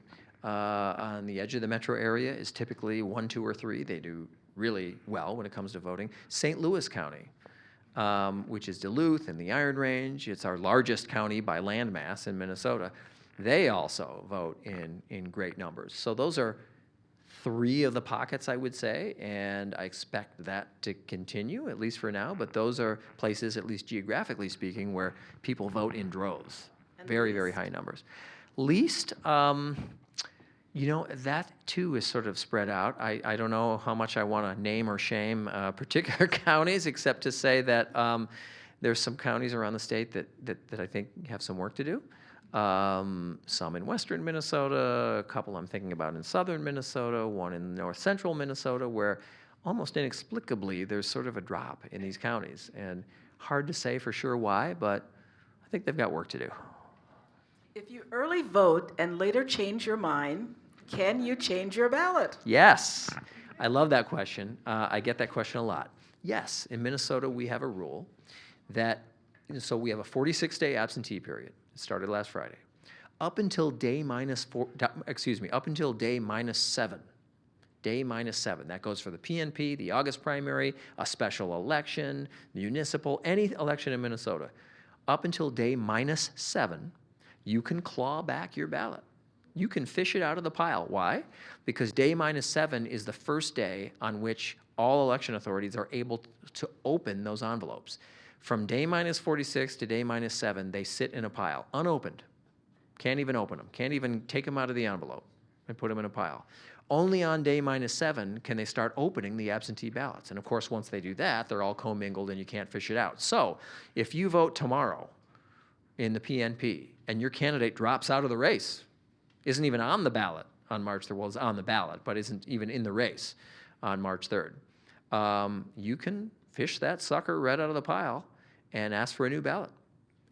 uh, on the edge of the metro area, is typically one, two, or three. They do really well when it comes to voting. St. Louis County, um, which is Duluth and the Iron Range, it's our largest county by landmass in Minnesota. They also vote in, in great numbers. So those are three of the pockets, I would say, and I expect that to continue, at least for now. But those are places, at least geographically speaking, where people vote in droves, And very, very high numbers. Least, um, you know, that too is sort of spread out. I, I don't know how much I want to name or shame uh, particular counties, except to say that um, there's some counties around the state that, that, that I think have some work to do. Um, some in western Minnesota, a couple I'm thinking about in southern Minnesota, one in north central Minnesota, where almost inexplicably there's sort of a drop in these counties. And hard to say for sure why, but I think they've got work to do. If you early vote and later change your mind, can you change your ballot? Yes, I love that question. Uh, I get that question a lot. Yes, in Minnesota, we have a rule that, so we have a 46-day absentee period. Started last Friday. Up until day minus four, excuse me, up until day minus seven, day minus seven. That goes for the PNP, the August primary, a special election, municipal, any election in Minnesota. Up until day minus seven, you can claw back your ballot. You can fish it out of the pile. Why? Because day minus seven is the first day on which all election authorities are able to open those envelopes. From day minus 46 to day minus seven, they sit in a pile, unopened. Can't even open them. Can't even take them out of the envelope and put them in a pile. Only on day minus seven can they start opening the absentee ballots. And of course, once they do that, they're all commingled and you can't fish it out. So if you vote tomorrow in the PNP and your candidate drops out of the race, isn't even on the ballot on March 3rd, well, is on the ballot, but isn't even in the race on March 3rd, um, you can fish that sucker right out of the pile and ask for a new ballot.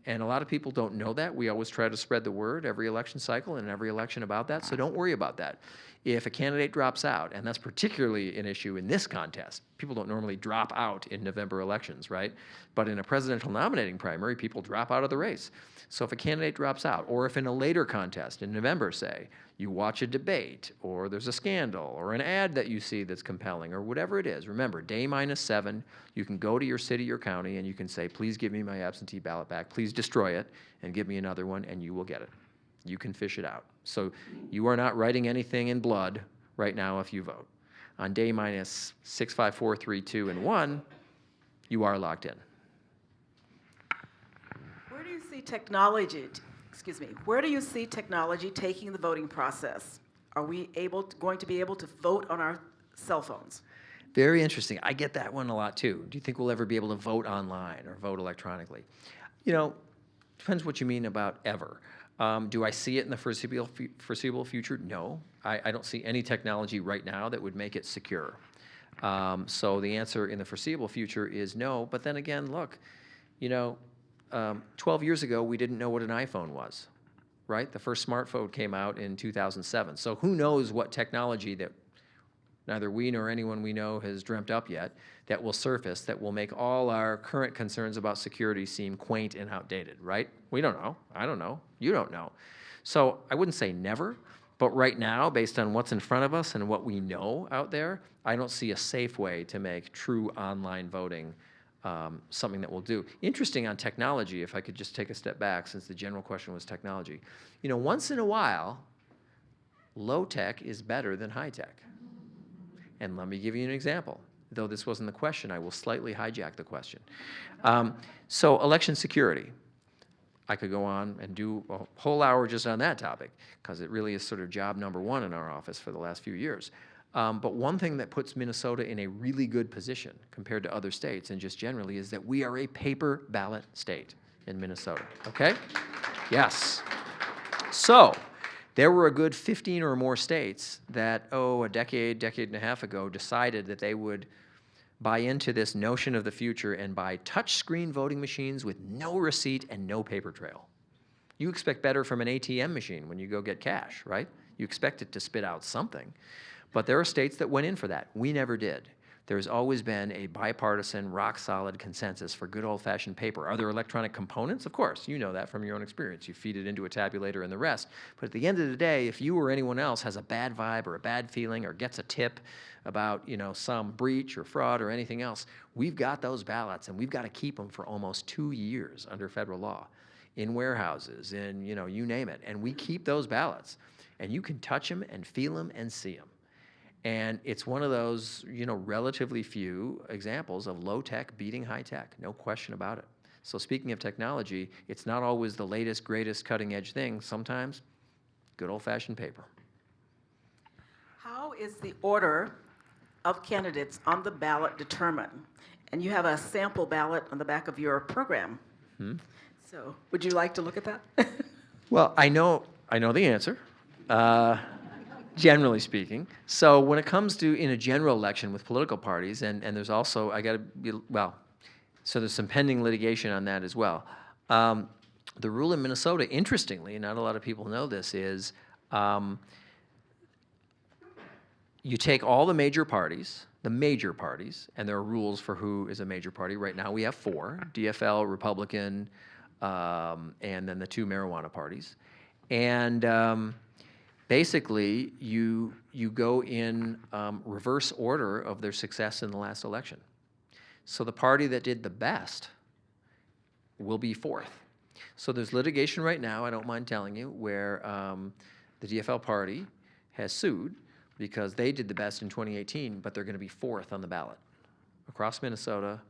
And a lot of people don't know that. We always try to spread the word every election cycle and every election about that, so don't worry about that. If a candidate drops out, and that's particularly an issue in this contest, people don't normally drop out in November elections, right? But in a presidential nominating primary, people drop out of the race. So if a candidate drops out, or if in a later contest in November, say, you watch a debate, or there's a scandal, or an ad that you see that's compelling, or whatever it is, remember, day minus seven, you can go to your city or county and you can say, please give me my absentee ballot back, please destroy it, and give me another one, and you will get it. You can fish it out. So you are not writing anything in blood right now if you vote. On day minus six, five, four, three, two, and one, you are locked in. Where do you see technology, excuse me, where do you see technology taking the voting process? Are we able, to- going to be able to vote on our cell phones? Very interesting. I get that one a lot too. Do you think we'll ever be able to vote online or vote electronically? You know, depends what you mean about ever. Um, do I see it in the foreseeable, foreseeable future? No. I, I don't see any technology right now that would make it secure. Um, so the answer in the foreseeable future is no. But then again, look, you know, um, 12 years ago, we didn't know what an iPhone was, right? The first smartphone came out in 2007. So who knows what technology that neither we nor anyone we know has dreamt up yet that will surface that will make all our current concerns about security seem quaint and outdated, right? We don't know. I don't know. You don't know. So I wouldn't say never, but right now, based on what's in front of us and what we know out there, I don't see a safe way to make true online voting um, something that we'll do. Interesting on technology, if I could just take a step back, since the general question was technology. You know, once in a while, low tech is better than high tech. And let me give you an example. Though this wasn't the question, I will slightly hijack the question. Um, so, election security. I could go on and do a whole hour just on that topic because it really is sort of job number one in our office for the last few years. Um, but one thing that puts Minnesota in a really good position compared to other states and just generally is that we are a paper ballot state in Minnesota. Okay? Yes. So, there were a good 15 or more states that, oh, a decade, decade and a half ago, decided that they would buy into this notion of the future and buy touchscreen voting machines with no receipt and no paper trail. You expect better from an ATM machine when you go get cash, right? You expect it to spit out something. But there are states that went in for that. We never did. There's always been a bipartisan, rock solid consensus for good old fashioned paper. Are there electronic components? Of course, you know that from your own experience. You feed it into a tabulator and the rest. But at the end of the day, if you or anyone else has a bad vibe or a bad feeling or gets a tip about you know some breach or fraud or anything else, we've got those ballots and we've got to keep them for almost two years under federal law in warehouses, in you know you name it, and we keep those ballots, and you can touch them and feel them and see them. And it's one of those, you know, relatively few examples of low tech beating high tech, no question about it. So speaking of technology, it's not always the latest, greatest, cutting edge thing. Sometimes Good old-fashioned paper. How is the order of candidates on the ballot determined? And you have a sample ballot on the back of your program. So, would you like to look at that? Well, I know, I know the answer, uh, generally speaking. So when it comes to in a general election with political parties, and, and there's also, I got to be, well, so there's some pending litigation on that as well. Um, the rule in Minnesota, interestingly, not a lot of people know this, is um, you take all the major parties, the major parties, and there are rules for who is a major party. Right now, we have four: DFL, Republican, um, and then the two marijuana parties. And um, basically, you you go in um, reverse order of their success in the last election. So the party that did the best will be fourth. So there's litigation right now, I don't mind telling you, where um, the DFL party has sued because they did the best in 2018, but they're going to be fourth on the ballot across Minnesota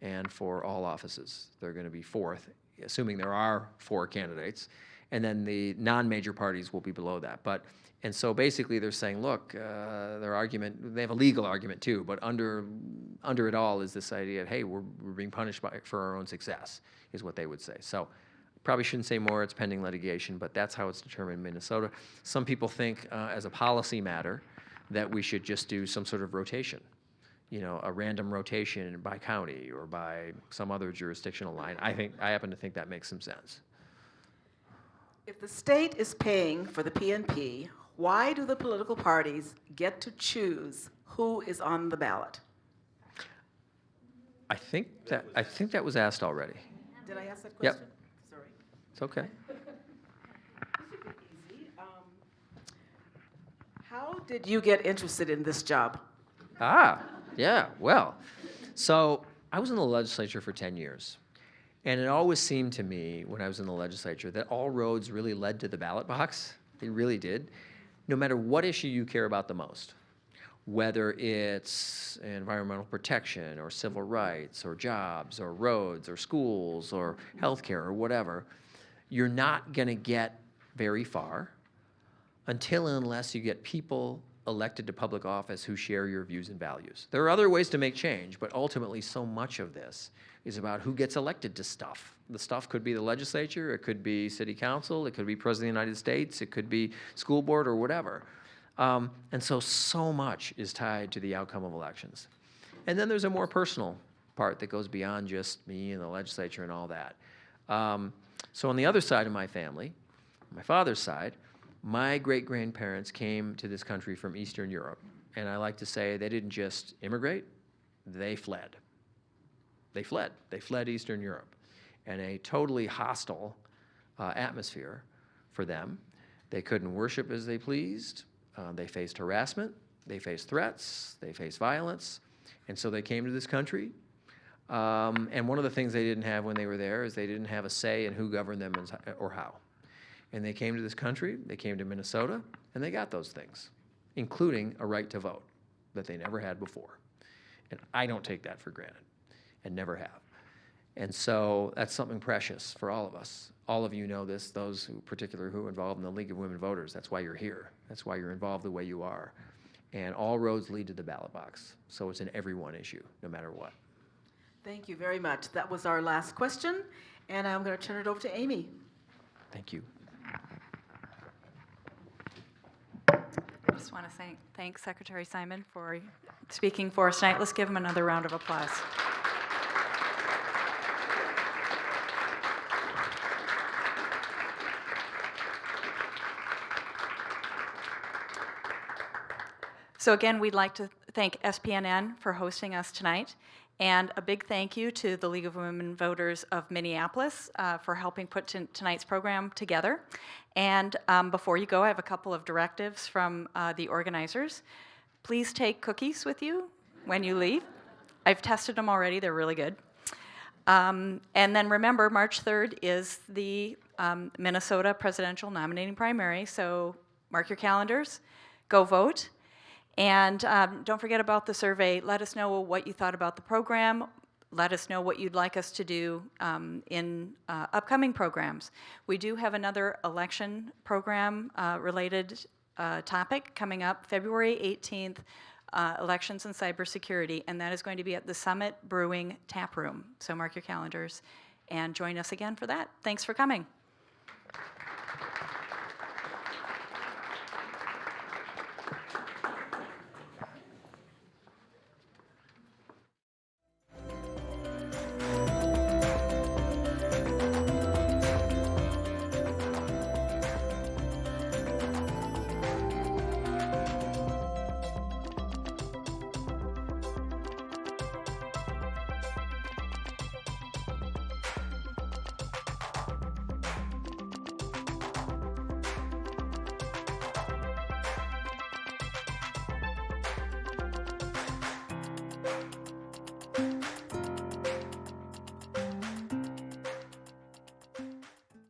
and for all offices. They're going to be fourth, assuming there are four candidates. And then the non-major parties will be below that. But, and so basically they're saying, look, uh, their argument, they have a legal argument too, but under, under it all is this idea of, hey, we're, we're being punished by, for our own success, is what they would say. So probably shouldn't say more, it's pending litigation, but that's how it's determined in Minnesota. Some people think, uh, as a policy matter, that we should just do some sort of rotation. You know, a random rotation by county or by some other jurisdictional line. I think, I happen to think that makes some sense. If the state is paying for the PNP, why do the political parties get to choose who is on the ballot? I think that, I think that was asked already. Did I ask that Yep. question? Sorry. It's okay. Um, How did you get interested in this job? Ah, yeah, well, so I was in the legislature for 10 years. And it always seemed to me when I was in the legislature that all roads really led to the ballot box. They really did. No matter what issue you care about the most, whether it's environmental protection or civil rights or jobs or roads or schools or healthcare or whatever, you're not going to get very far until and unless you get people elected to public office who share your views and values. There are other ways to make change, but ultimately so much of this is about who gets elected to stuff. The stuff could be the legislature, it could be city council, it could be president of the United States, it could be school board or whatever. Um, and so, so much is tied to the outcome of elections. And then there's a more personal part that goes beyond just me and the legislature and all that. Um, so on the other side of my family, my father's side, my great grandparents came to this country from Eastern Europe. And I like to say they didn't just immigrate, they fled. They fled. They fled Eastern Europe in a totally hostile uh, atmosphere for them. They couldn't worship as they pleased. Uh, they faced harassment. They faced threats. They faced violence. And so they came to this country. Um, and one of the things they didn't have when they were there is they didn't have a say in who governed them or how. And they came to this country, they came to Minnesota, and they got those things, including a right to vote that they never had before. And I don't take that for granted and never have. And so that's something precious for all of us. All of you know this, those who particular who are involved in the League of Women Voters. That's why you're here. That's why you're involved the way you are. And all roads lead to the ballot box. So it's an everyone issue, no matter what. Thank you very much. That was our last question, and I'm going to turn it over to Amy. Thank you. Just want to thank, thank Secretary Simon for speaking for us tonight. Let's give him another round of applause. So again, we'd like to thank SPNN for hosting us tonight, and a big thank you to the League of Women Voters of Minneapolis uh, for helping put tonight's program together. And um, before you go, I have a couple of directives from uh, the organizers. Please take cookies with you when you leave. I've tested them already, they're really good. Um, and then remember, March 3rd is the um, Minnesota presidential nominating primary, so mark your calendars, go vote. And um, don't forget about the survey. Let us know what you thought about the program. let us know what you'd like us to do um, in uh, upcoming programs. We do have another election program uh, related uh, topic coming up February 18th, uh, elections and cybersecurity, and that is going to be at the Summit Brewing Tap Room. So mark your calendars and join us again for that. Thanks for coming.